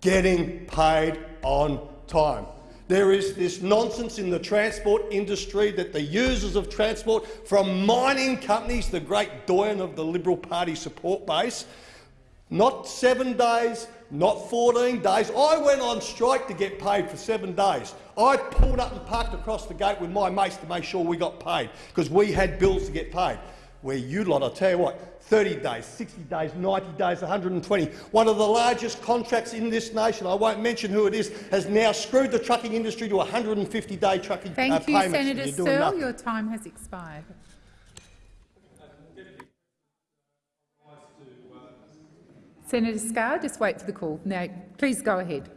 [SPEAKER 25] Getting paid on time. There is this nonsense in the transport industry that the users of transport, from mining companies, the great doyen of the Liberal Party support base, not seven days, not 14 days. I went on strike to get paid for seven days. I pulled up and parked across the gate with my mates to make sure we got paid, because we had bills to get paid. Where you lot, I tell you what, 30 days, 60 days, 90 days, 120. One of the largest contracts in this nation, I won't mention who it is, has now screwed the trucking industry to 150-day trucking
[SPEAKER 24] Thank uh, you,
[SPEAKER 25] payments.
[SPEAKER 24] Senator
[SPEAKER 25] Sterle.
[SPEAKER 24] Sterle. Your time has expired. Senator Scarr, just wait for the call. Now, please go ahead.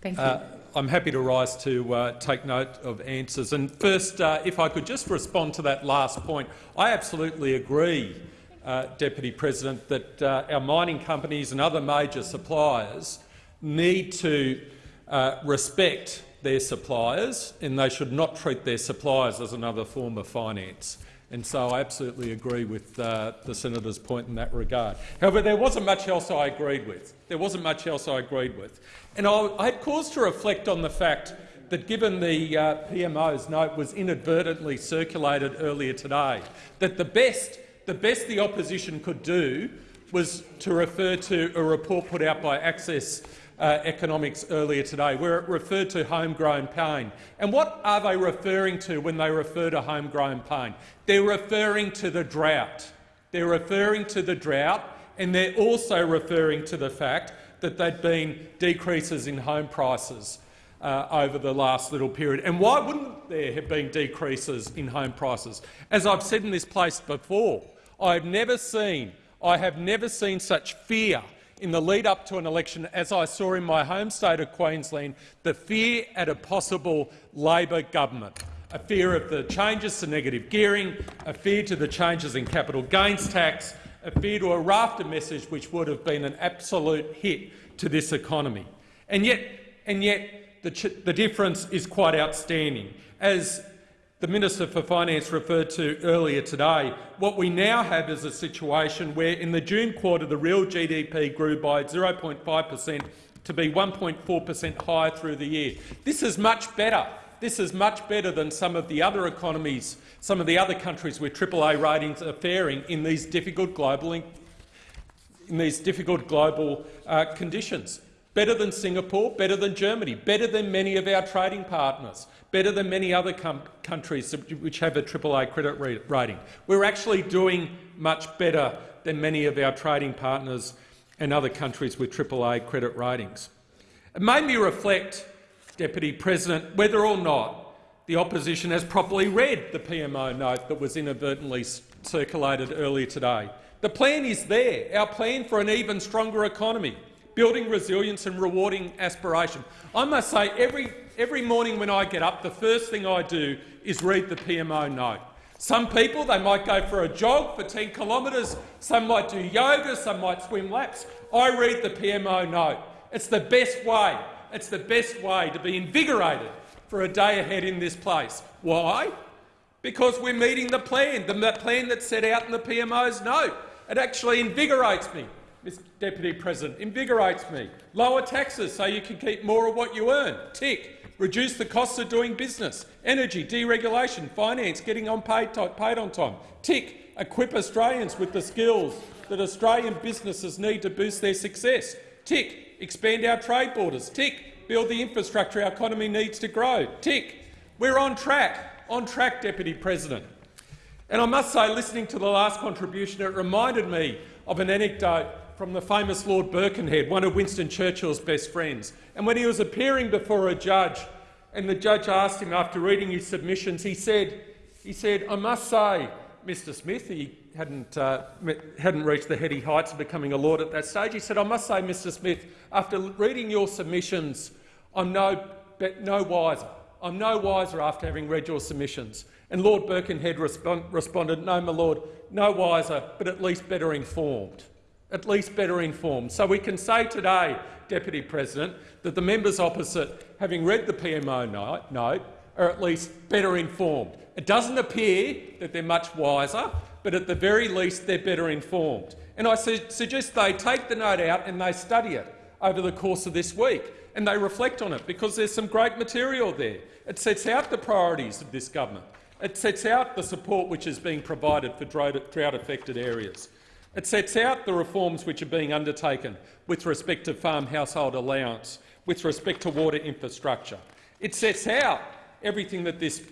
[SPEAKER 24] Thank you.
[SPEAKER 26] Uh, I'm happy to rise to uh, take note of answers. And first, uh, if I could just respond to that last point, I absolutely agree, uh, Deputy President, that uh, our mining companies and other major suppliers need to uh, respect their suppliers, and they should not treat their suppliers as another form of finance. And so I absolutely agree with uh, the senator's point in that regard. However, there wasn't much else I agreed with. There wasn't much else I agreed with. And I, I had cause to reflect on the fact that given the uh, PMO's note was inadvertently circulated earlier today, that the best, the best the opposition could do was to refer to a report put out by Access uh, Economics earlier today, where it referred to homegrown pain. And what are they referring to when they refer to homegrown pain? They're referring to the drought. They're referring to the drought, and they're also referring to the fact that there'd been decreases in home prices uh, over the last little period. And why wouldn't there have been decreases in home prices? As I've said in this place before, I've never seen, I have never seen such fear in the lead up to an election as I saw in my home state of Queensland, the fear at a possible Labor government, a fear of the changes to negative gearing, a fear to the changes in capital gains tax, a fear to a raft of message which would have been an absolute hit to this economy. And yet, and yet the, the difference is quite outstanding. As the Minister for Finance referred to earlier today, what we now have is a situation where in the June quarter the real GDP grew by 0.5 per cent to be 1.4 per cent higher through the year. This is much better. This is much better than some of the other economies, some of the other countries where AAA ratings are faring in these difficult global, in these difficult global uh, conditions. Better than Singapore, better than Germany, better than many of our trading partners better than many other countries which have a AAA credit rating. We're actually doing much better than many of our trading partners and other countries with AAA credit ratings. It made me reflect, Deputy President, whether or not the opposition has properly read the PMO note that was inadvertently circulated earlier today. The plan is there, our plan for an even stronger economy, building resilience and rewarding aspiration. I must say, every every morning when I get up, the first thing I do is read the PMO note. Some people, they might go for a jog for 10 kilometres, some might do yoga, some might swim laps. I read the PMO note. It's the best way. It's the best way to be invigorated for a day ahead in this place. Why? Because we're meeting the plan, the plan that's set out in the PMO's note. It actually invigorates me, Mr Deputy President, invigorates me. Lower taxes so you can keep more of what you earn. Tick reduce the costs of doing business, energy, deregulation, finance, getting on paid, paid on time. Tick, equip Australians with the skills that Australian businesses need to boost their success. Tick, expand our trade borders. Tick, build the infrastructure our economy needs to grow. Tick, we're on track, on track, Deputy President. And I must say, listening to the last contribution, it reminded me of an anecdote from the famous Lord Birkenhead, one of Winston Churchill's best friends. And when he was appearing before a judge, and the judge asked him after reading his submissions, he said, he said, I must say, Mr Smith, he hadn't, uh, hadn't reached the heady heights of becoming a lord at that stage, he said, I must say, Mr Smith, after reading your submissions, I'm no, no wiser. I'm no wiser after having read your submissions. And Lord Birkenhead respond, responded, no, my lord, no wiser, but at least better informed at least better informed. So we can say today, Deputy President, that the members opposite, having read the PMO note, are at least better informed. It doesn't appear that they're much wiser, but at the very least they're better informed. And I su suggest they take the note out and they study it over the course of this week and they reflect on it because there's some great material there. It sets out the priorities of this government. It sets out the support which is being provided for drought-affected areas. It sets out the reforms which are being undertaken with respect to farm household allowance, with respect to water infrastructure. It sets out everything that this,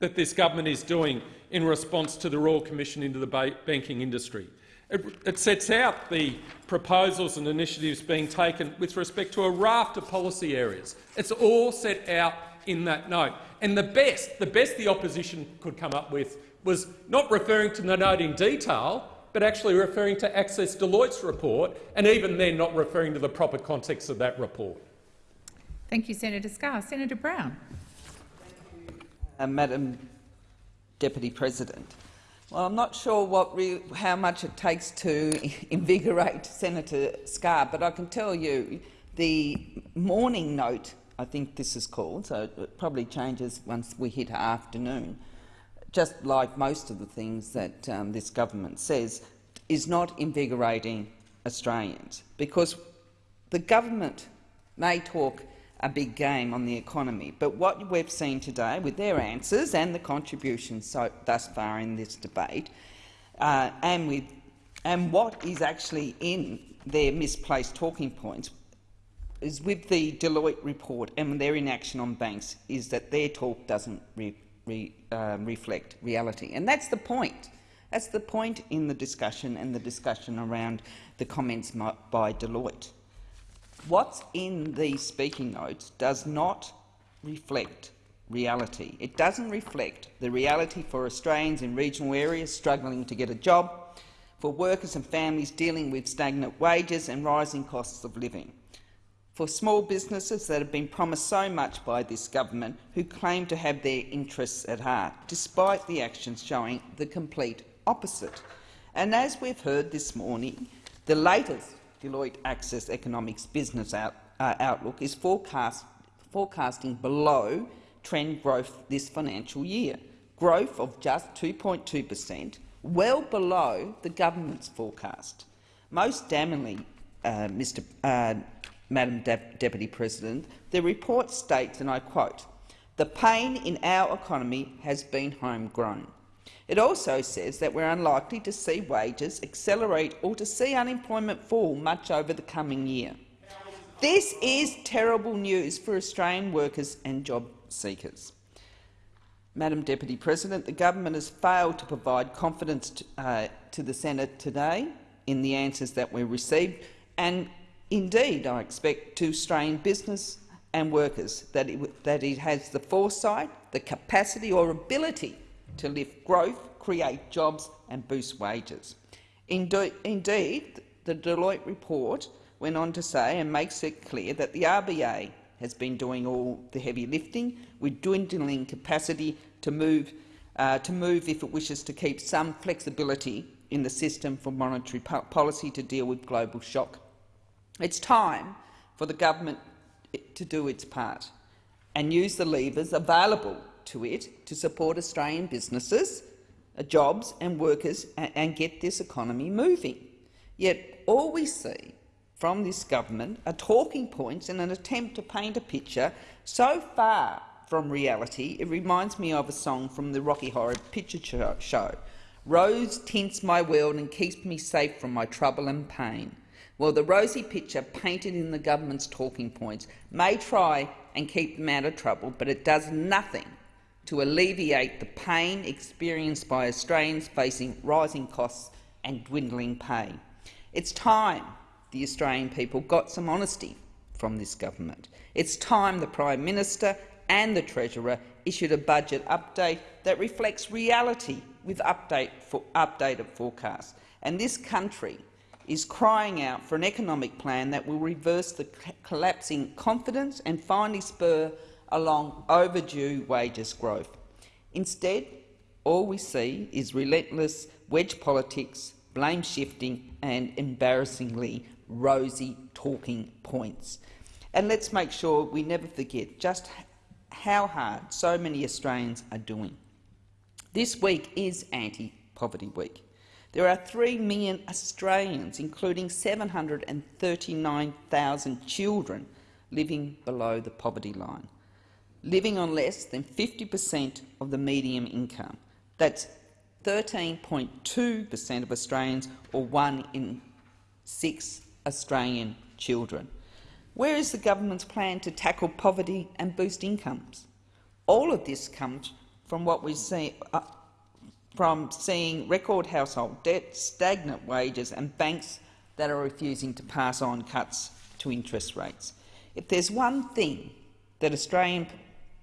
[SPEAKER 26] that this government is doing in response to the Royal Commission into the banking industry. It, it sets out the proposals and initiatives being taken with respect to a raft of policy areas. It's all set out in that note. And the best, the best the opposition could come up with was not referring to the note in detail, but actually referring to Access Deloitte's report, and even then not referring to the proper context of that report.
[SPEAKER 24] Thank you, Senator Scarr. Senator Brown.
[SPEAKER 16] Uh, Madam Deputy President, well, I'm not sure what how much it takes to invigorate Senator Scarr, but I can tell you the morning note, I think this is called, so it probably changes once we hit afternoon, just like most of the things that um, this government says, is not invigorating Australians. Because the government may talk a big game on the economy, but what we've seen today with their answers and the contributions so, thus far in this debate, uh, and, with, and what is actually in their misplaced talking points, is with the Deloitte report and their inaction on banks, is that their talk doesn't re, um, reflect reality. And that's the point. That's the point in the discussion and the discussion around the comments by Deloitte. What's in these speaking notes does not reflect reality. It doesn't reflect the reality for Australians in regional areas struggling to get a job, for workers and families dealing with stagnant wages and rising costs of living for small businesses that have been promised so much by this government who claim to have their interests at heart, despite the actions showing the complete opposite. And as we've heard this morning, the latest Deloitte Access Economics Business out, uh, Outlook is forecast, forecasting below trend growth this financial year, growth of just 2.2 per cent, well below the government's forecast. Most damningly, uh, Mr. Uh, Madam De Deputy President, the report states, and I quote, the pain in our economy has been homegrown. It also says that we're unlikely to see wages accelerate or to see unemployment fall much over the coming year. This is terrible news for Australian workers and job seekers. Madam Deputy President, the government has failed to provide confidence to, uh, to the Senate today in the answers that we received, and Indeed, I expect to strain business and workers that it, that it has the foresight, the capacity or ability to lift growth, create jobs and boost wages. Indeed, indeed, the Deloitte report went on to say and makes it clear that the RBA has been doing all the heavy lifting with dwindling capacity to move, uh, to move if it wishes to keep some flexibility in the system for monetary policy to deal with global shock it's time for the government to do its part and use the levers available to it to support Australian businesses, uh, jobs and workers and get this economy moving. Yet all we see from this government are talking points in an attempt to paint a picture so far from reality it reminds me of a song from the Rocky Horror Picture Show. Rose tints my world and keeps me safe from my trouble and pain. Well, the rosy picture painted in the government's talking points may try and keep them out of trouble, but it does nothing to alleviate the pain experienced by Australians facing rising costs and dwindling pay. It's time the Australian people got some honesty from this government. It's time the Prime Minister and the Treasurer issued a budget update that reflects reality with update for updated forecasts. And this country is crying out for an economic plan that will reverse the collapsing confidence and finally spur along overdue wages growth. Instead, all we see is relentless wedge politics, blame shifting and, embarrassingly, rosy talking points. And let's make sure we never forget just how hard so many Australians are doing. This week is Anti-Poverty Week. There are 3 million Australians, including 739,000 children, living below the poverty line, living on less than 50 per cent of the median income. That's 13.2 per cent of Australians, or one in six Australian children. Where is the government's plan to tackle poverty and boost incomes? All of this comes from what we see uh, from seeing record household debt, stagnant wages and banks that are refusing to pass on cuts to interest rates. If there's one thing that Australian,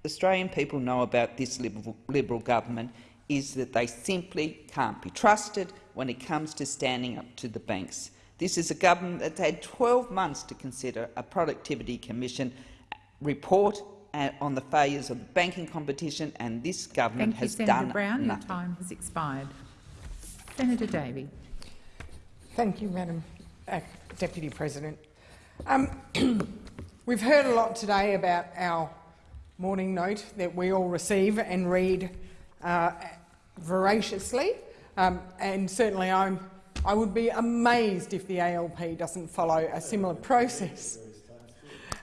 [SPEAKER 16] Australian people know about this Liberal, Liberal government is that they simply can't be trusted when it comes to standing up to the banks. This is a government that's had 12 months to consider a Productivity Commission report on the failures of the banking competition, and this government
[SPEAKER 24] Thank
[SPEAKER 16] has
[SPEAKER 24] you, Senator
[SPEAKER 16] done
[SPEAKER 24] Brown.
[SPEAKER 16] nothing.
[SPEAKER 24] Your time has expired. Senator Davey.
[SPEAKER 27] Thank you, Madam uh, Deputy President. Um, we've heard a lot today about our morning note that we all receive and read uh, voraciously, um, and certainly I'm I would be amazed if the ALP doesn't follow a similar process.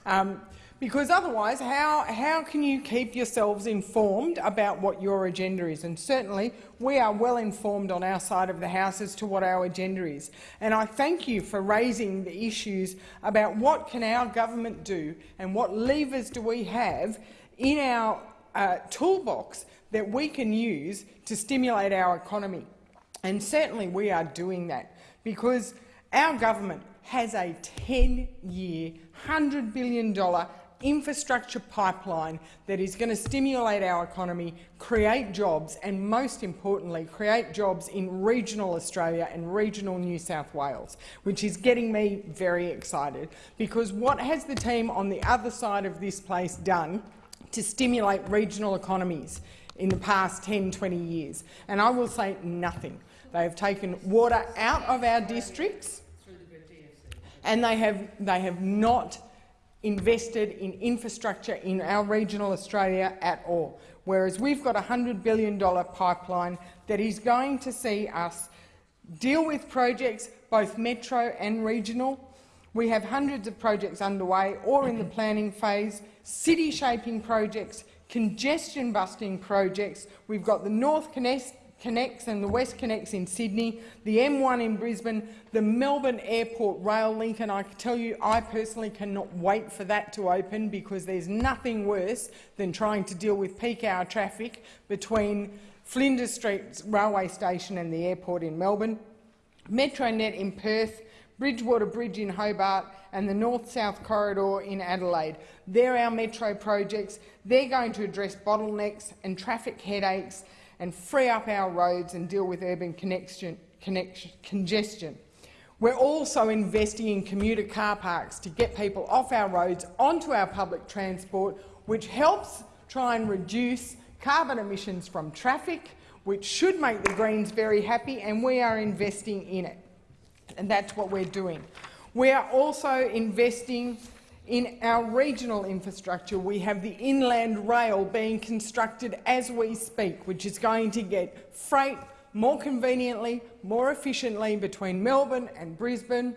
[SPEAKER 27] Um, because otherwise, how, how can you keep yourselves informed about what your agenda is? And certainly, we are well informed on our side of the House as to what our agenda is. And I thank you for raising the issues about what can our government do and what levers do we have in our uh, toolbox that we can use to stimulate our economy. And certainly we are doing that because our government has a 10-year, $100 billion infrastructure pipeline that is going to stimulate our economy, create jobs and, most importantly, create jobs in regional Australia and regional New South Wales, which is getting me very excited because what has the team on the other side of this place done to stimulate regional economies in the past 10, 20 years? And I will say nothing. They have taken water out of our districts and they have, they have not invested in infrastructure in our regional Australia at all, whereas we've got a $100 billion pipeline that is going to see us deal with projects, both metro and regional. We have hundreds of projects underway or in the planning phase, city-shaping projects, congestion-busting projects. We've got the North Connect Connects and the WestConnex in Sydney, the M1 in Brisbane, the Melbourne Airport rail link, and I can tell you I personally cannot wait for that to open because there's nothing worse than trying to deal with peak hour traffic between Flinders Street railway station and the airport in Melbourne, Metronet in Perth, Bridgewater Bridge in Hobart and the North-South Corridor in Adelaide. They're our metro projects. They're going to address bottlenecks and traffic headaches and free up our roads and deal with urban connection, connection, congestion. We're also investing in commuter car parks to get people off our roads onto our public transport, which helps try and reduce carbon emissions from traffic, which should make the Greens very happy, and we are investing in it. And that's what we're doing. We are also investing in our regional infrastructure, we have the inland rail being constructed as we speak, which is going to get freight more conveniently, more efficiently between Melbourne and Brisbane.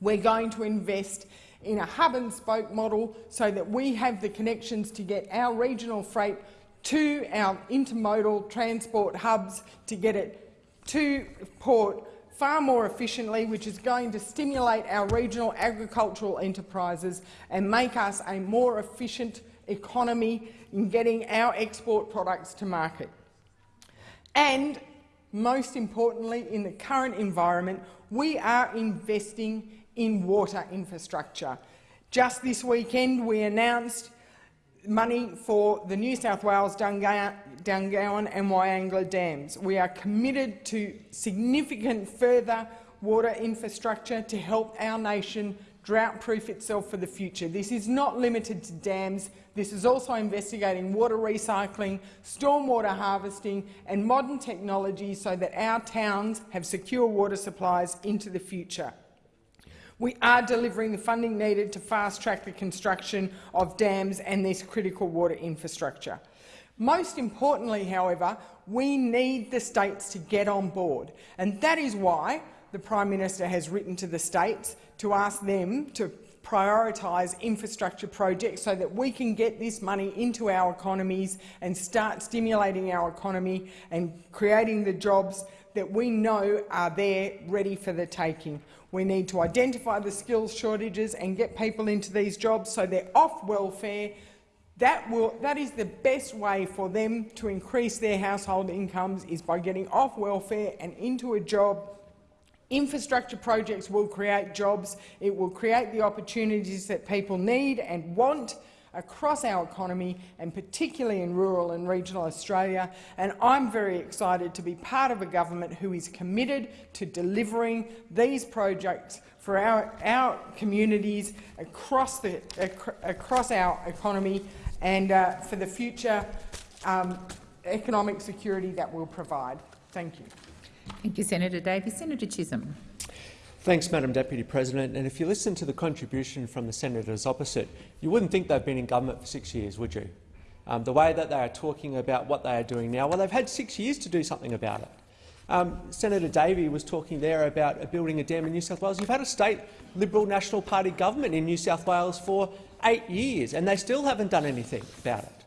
[SPEAKER 27] We're going to invest in a hub-and-spoke model so that we have the connections to get our regional freight to our intermodal transport hubs to get it to port far more efficiently, which is going to stimulate our regional agricultural enterprises and make us a more efficient economy in getting our export products to market. And most importantly, in the current environment, we are investing in water infrastructure. Just this weekend, we announced money for the New South Wales, Dungowan and Wyangla dams. We are committed to significant further water infrastructure to help our nation drought-proof itself for the future. This is not limited to dams. This is also investigating water recycling, stormwater harvesting and modern technology so that our towns have secure water supplies into the future. We are delivering the funding needed to fast-track the construction of dams and this critical water infrastructure. Most importantly, however, we need the states to get on board, and that is why the Prime Minister has written to the states to ask them to prioritise infrastructure projects so that we can get this money into our economies and start stimulating our economy and creating the jobs that we know are there ready for the taking. We need to identify the skills shortages and get people into these jobs so they're off welfare. That, will, that is the best way for them to increase their household incomes is by getting off welfare and into a job Infrastructure projects will create jobs. It will create the opportunities that people need and want across our economy, and particularly in rural and regional Australia. And I'm very excited to be part of a government who is committed to delivering these projects for our, our communities across, the, across our economy and uh, for the future um, economic security that we'll provide. Thank you.
[SPEAKER 24] Thank you, Senator Davis. Senator Chisholm.
[SPEAKER 28] Thanks, Madam Deputy President. And if you listen to the contribution from the senators opposite, you wouldn't think they've been in government for six years, would you? Um, the way that they are talking about what they are doing now, well, they've had six years to do something about it. Um, Senator Davey was talking there about building a dam in New South Wales. You've had a state Liberal National Party government in New South Wales for eight years, and they still haven't done anything about it.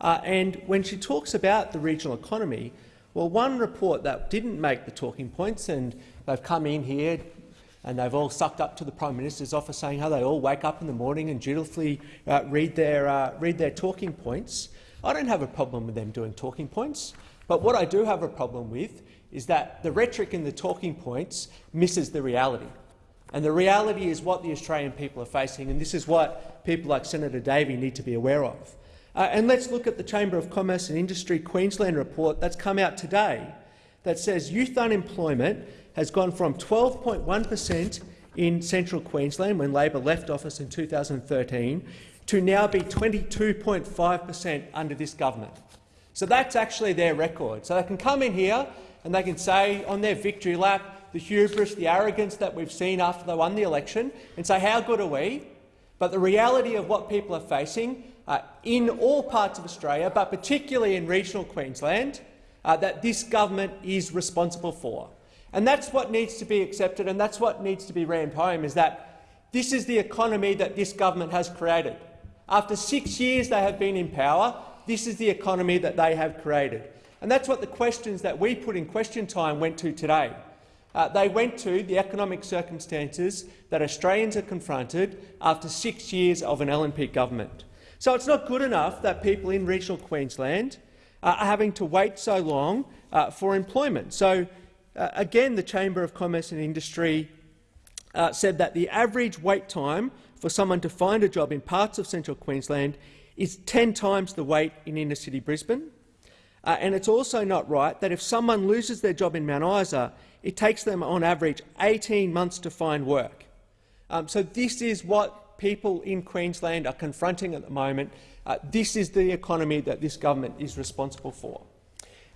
[SPEAKER 28] Uh, and when she talks about the regional economy, well, one report that didn't make the talking points, and they've come in here and they've all sucked up to the Prime Minister's office saying how they all wake up in the morning and dutifully uh, read, their, uh, read their talking points. I don't have a problem with them doing talking points, but what I do have a problem with is that the rhetoric in the talking points misses the reality. And the reality is what the Australian people are facing, and this is what people like Senator Davey need to be aware of. Uh, and let's look at the Chamber of Commerce and Industry Queensland report that's come out today that says youth unemployment has gone from 12.1 per cent in central Queensland when Labor left office in 2013 to now be 22.5 per cent under this government. So that's actually their record. So they can come in here and they can say on their victory lap the hubris, the arrogance that we've seen after they won the election and say how good are we? But the reality of what people are facing uh, in all parts of Australia, but particularly in regional Queensland, uh, that this government is responsible for. And that's what needs to be accepted and that's what needs to be rammed home, is that this is the economy that this government has created. After six years they have been in power, this is the economy that they have created. And that's what the questions that we put in question time went to today. Uh, they went to the economic circumstances that Australians are confronted after six years of an LNP government. So it's not good enough that people in regional Queensland uh, are having to wait so long uh, for employment. So uh, again, the Chamber of Commerce and Industry uh, said that the average wait time for someone to find a job in parts of central Queensland is 10 times the wait in inner-city Brisbane. Uh, and it's also not right that if someone loses their job in Mount Isa, it takes them on average 18 months to find work. Um, so this is what people in Queensland are confronting at the moment. Uh, this is the economy that this government is responsible for.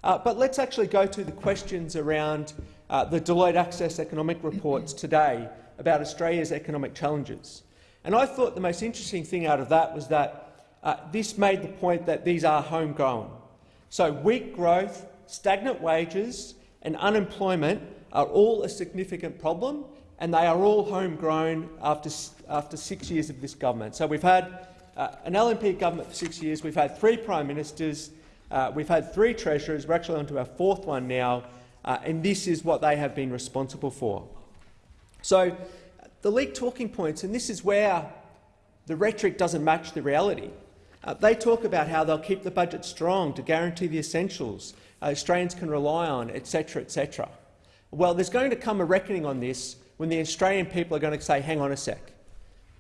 [SPEAKER 28] Uh, but let's actually go to the questions around uh, the Deloitte Access economic reports today about Australia's economic challenges. And I thought the most interesting thing out of that was that uh, this made the point that these are homegrown. So weak growth, stagnant wages and unemployment are all a significant problem, and they are all homegrown after, after six years of this government. So we've had uh, an LNP government for six years, we've had three prime ministers, uh, we've had three treasurers, we're actually on to our fourth one now, uh, and this is what they have been responsible for. So the leaked talking points, and this is where the rhetoric doesn't match the reality. Uh, they talk about how they'll keep the budget strong to guarantee the essentials uh, Australians can rely on, etc., etc. Well, there's going to come a reckoning on this when the Australian people are going to say, hang on a sec.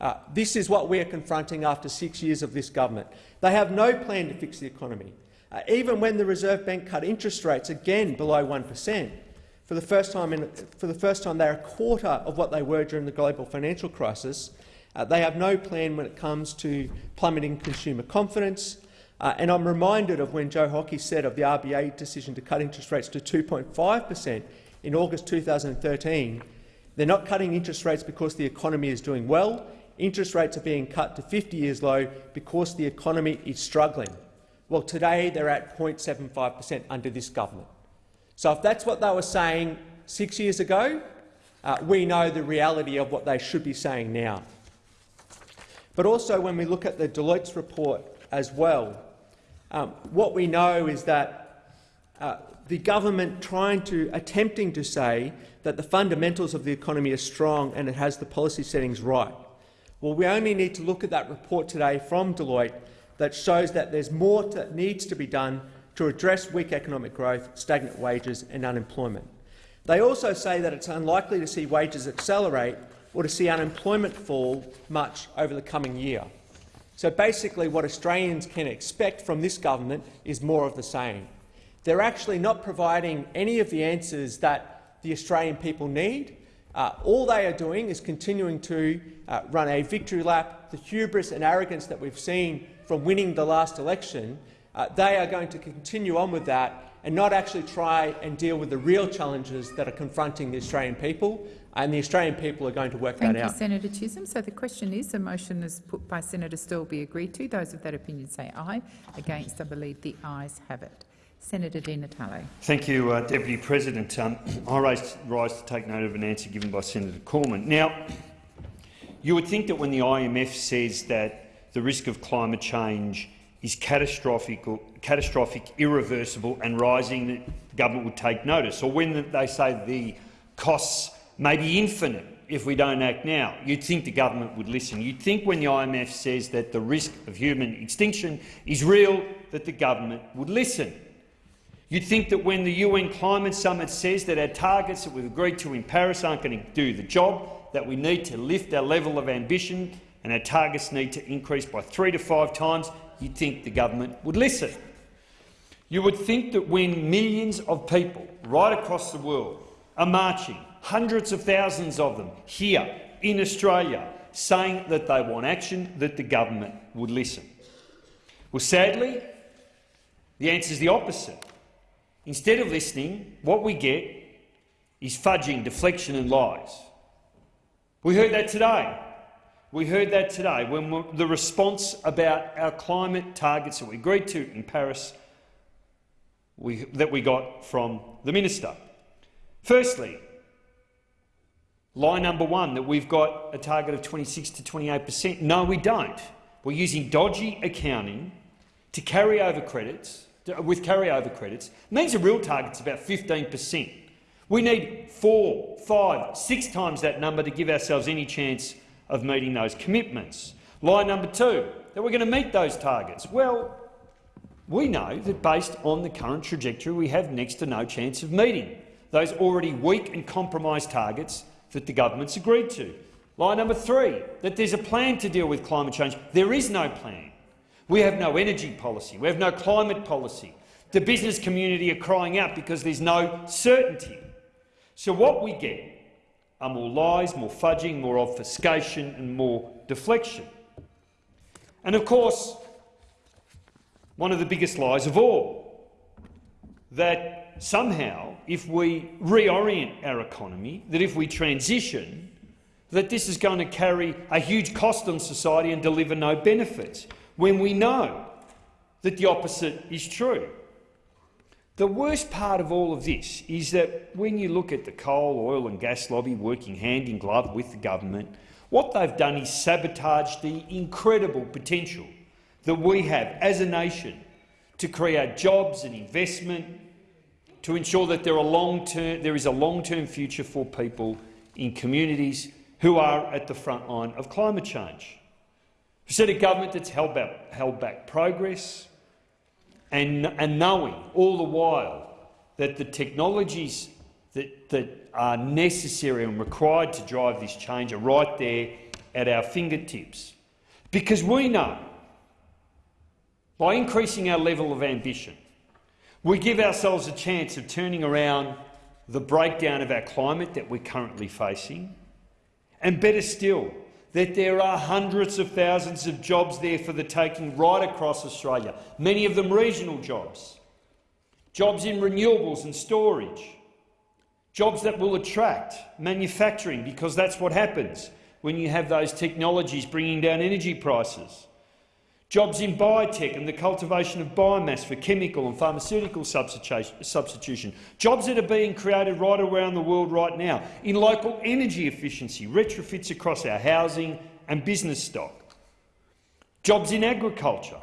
[SPEAKER 28] Uh, this is what we are confronting after six years of this government. They have no plan to fix the economy. Uh, even when the Reserve Bank cut interest rates again below 1 per cent, for the first time, for the first time they're a quarter of what they were during the global financial crisis. Uh, they have no plan when it comes to plummeting consumer confidence. Uh, and I'm reminded of when Joe Hockey said of the RBA decision to cut interest rates to 2.5 per cent in August 2013. They're not cutting interest rates because the economy is doing well. Interest rates are being cut to 50 years low because the economy is struggling. Well, today they're at 0.75 per cent under this government. So if that's what they were saying six years ago, uh, we know the reality of what they should be saying now. But also when we look at the Deloitte's report as well, um, what we know is that uh, the government trying to attempting to say that the fundamentals of the economy are strong and it has the policy settings right. Well, we only need to look at that report today from Deloitte that shows that there's more that needs to be done to address weak economic growth, stagnant wages and unemployment. They also say that it's unlikely to see wages accelerate or to see unemployment fall much over the coming year. So basically what Australians can expect from this government is more of the same. They're actually not providing any of the answers that the Australian people need. Uh, all they are doing is continuing to uh, run a victory lap. The hubris and arrogance that we've seen from winning the last election uh, they are going to continue on with that and not actually try and deal with the real challenges that are confronting the Australian people, and the Australian people are going to work
[SPEAKER 24] Thank
[SPEAKER 28] that
[SPEAKER 24] you,
[SPEAKER 28] out.
[SPEAKER 24] Senator Chisholm. So the question is, the motion is put by Senator Sterle be agreed to. Those of that opinion say aye. Against, I believe the ayes have it. Senator Di Natale.
[SPEAKER 10] Thank you, uh, Deputy President. Um, I rise, rise to take note of an answer given by Senator Cormann. Now, you would think that when the IMF says that the risk of climate change is catastrophic, catastrophic, irreversible and rising, the government would take notice. Or when they say the costs may be infinite if we don't act now, you'd think the government would listen. You'd think when the IMF says that the risk of human extinction is real, that the government would listen. You'd think that when the UN Climate Summit says that our targets that we've agreed to in Paris aren't going to do the job, that we need to lift our level of ambition and our targets need to increase by three to five times, you'd think the government would listen. You would think that when millions of people right across the world are marching, hundreds of thousands of them here in Australia, saying that they want action, that the government would listen. Well, sadly, the answer is the opposite. Instead of listening, what we get is fudging, deflection and lies. We heard that today. We heard that today when the response about our climate targets that we agreed to in Paris we, that we got from the minister. Firstly, lie number one, that we've got a target of 26 to 28 per cent. No, we don't. We're using dodgy accounting to carry over credits, with carryover credits. It means the real target's about 15 per cent. We need four, five, six times that number to give ourselves any chance of meeting those commitments. Lie number two, that we're going to meet those targets. Well, we know that based on the current trajectory we have next to no chance of meeting those already weak and compromised targets that the government's agreed to. Lie number three, that there's a plan to deal with climate change. There is no plan. We have no energy policy. We have no climate policy. The business community are crying out because there's no certainty. So what we get are more lies, more fudging, more obfuscation and more deflection. And of course, one of the biggest lies of all, that somehow, if we reorient our economy, that if we transition, that this is going to carry a huge cost on society and deliver no benefits, when we know that the opposite is true. The worst part of all of this is that when you look at the coal, oil and gas lobby working hand in glove with the government, what they've done is sabotage the incredible potential that we have as a nation to create jobs and investment, to ensure that there, there is a long-term future for people in communities who are at the front line of climate change. We've a government that's held back, held back progress and, and knowing all the while that the technologies that, that are necessary and required to drive this change are right there at our fingertips. Because we know, by increasing our level of ambition, we give ourselves a chance of turning around the breakdown of our climate that we're currently facing, and better still, that there are hundreds of thousands of jobs there for the taking right across Australia, many of them regional jobs, jobs in renewables and storage, jobs that will attract manufacturing, because that's what happens when you have those technologies bringing down energy prices, jobs in biotech and the cultivation of biomass for chemical and pharmaceutical substitution, jobs that are being created right around the world right now in local energy efficiency, retrofits across our housing and business stock, jobs in agriculture,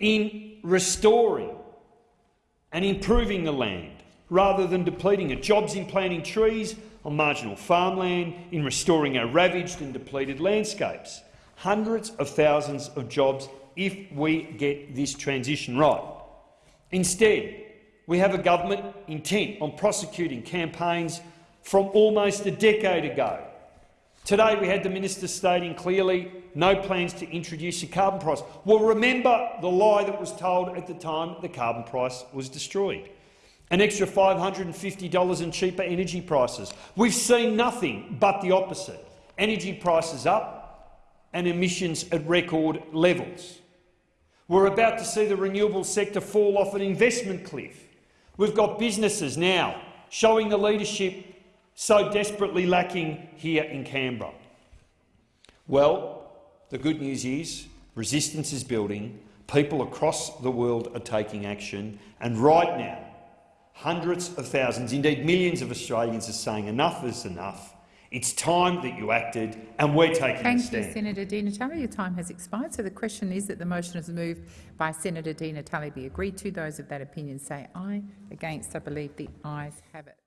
[SPEAKER 10] in restoring and improving the land rather than depleting it, jobs in planting trees on marginal farmland, in restoring our ravaged and depleted landscapes. Hundreds of thousands of jobs if we get this transition right. Instead, we have a government intent on prosecuting campaigns from almost a decade ago. Today we had the minister stating clearly no plans to introduce a carbon price. Well, remember the lie that was told at the time the carbon price was destroyed an extra $550 in cheaper energy prices. We've seen nothing but the opposite. Energy prices up and emissions at record levels. We're about to see the renewable sector fall off an investment cliff. We've got businesses now showing the leadership so desperately lacking here in Canberra. Well, the good news is resistance is building, people across the world are taking action, and right now Hundreds of thousands, indeed millions of Australians are saying enough is enough. It's time that you acted, and we're taking
[SPEAKER 24] Thank
[SPEAKER 10] a stand.
[SPEAKER 24] you, Senator Di Natale. Your time has expired. So the question is that the motion is moved by Senator Di Natale be agreed to. Those of that opinion say aye. Against, I believe the ayes have it.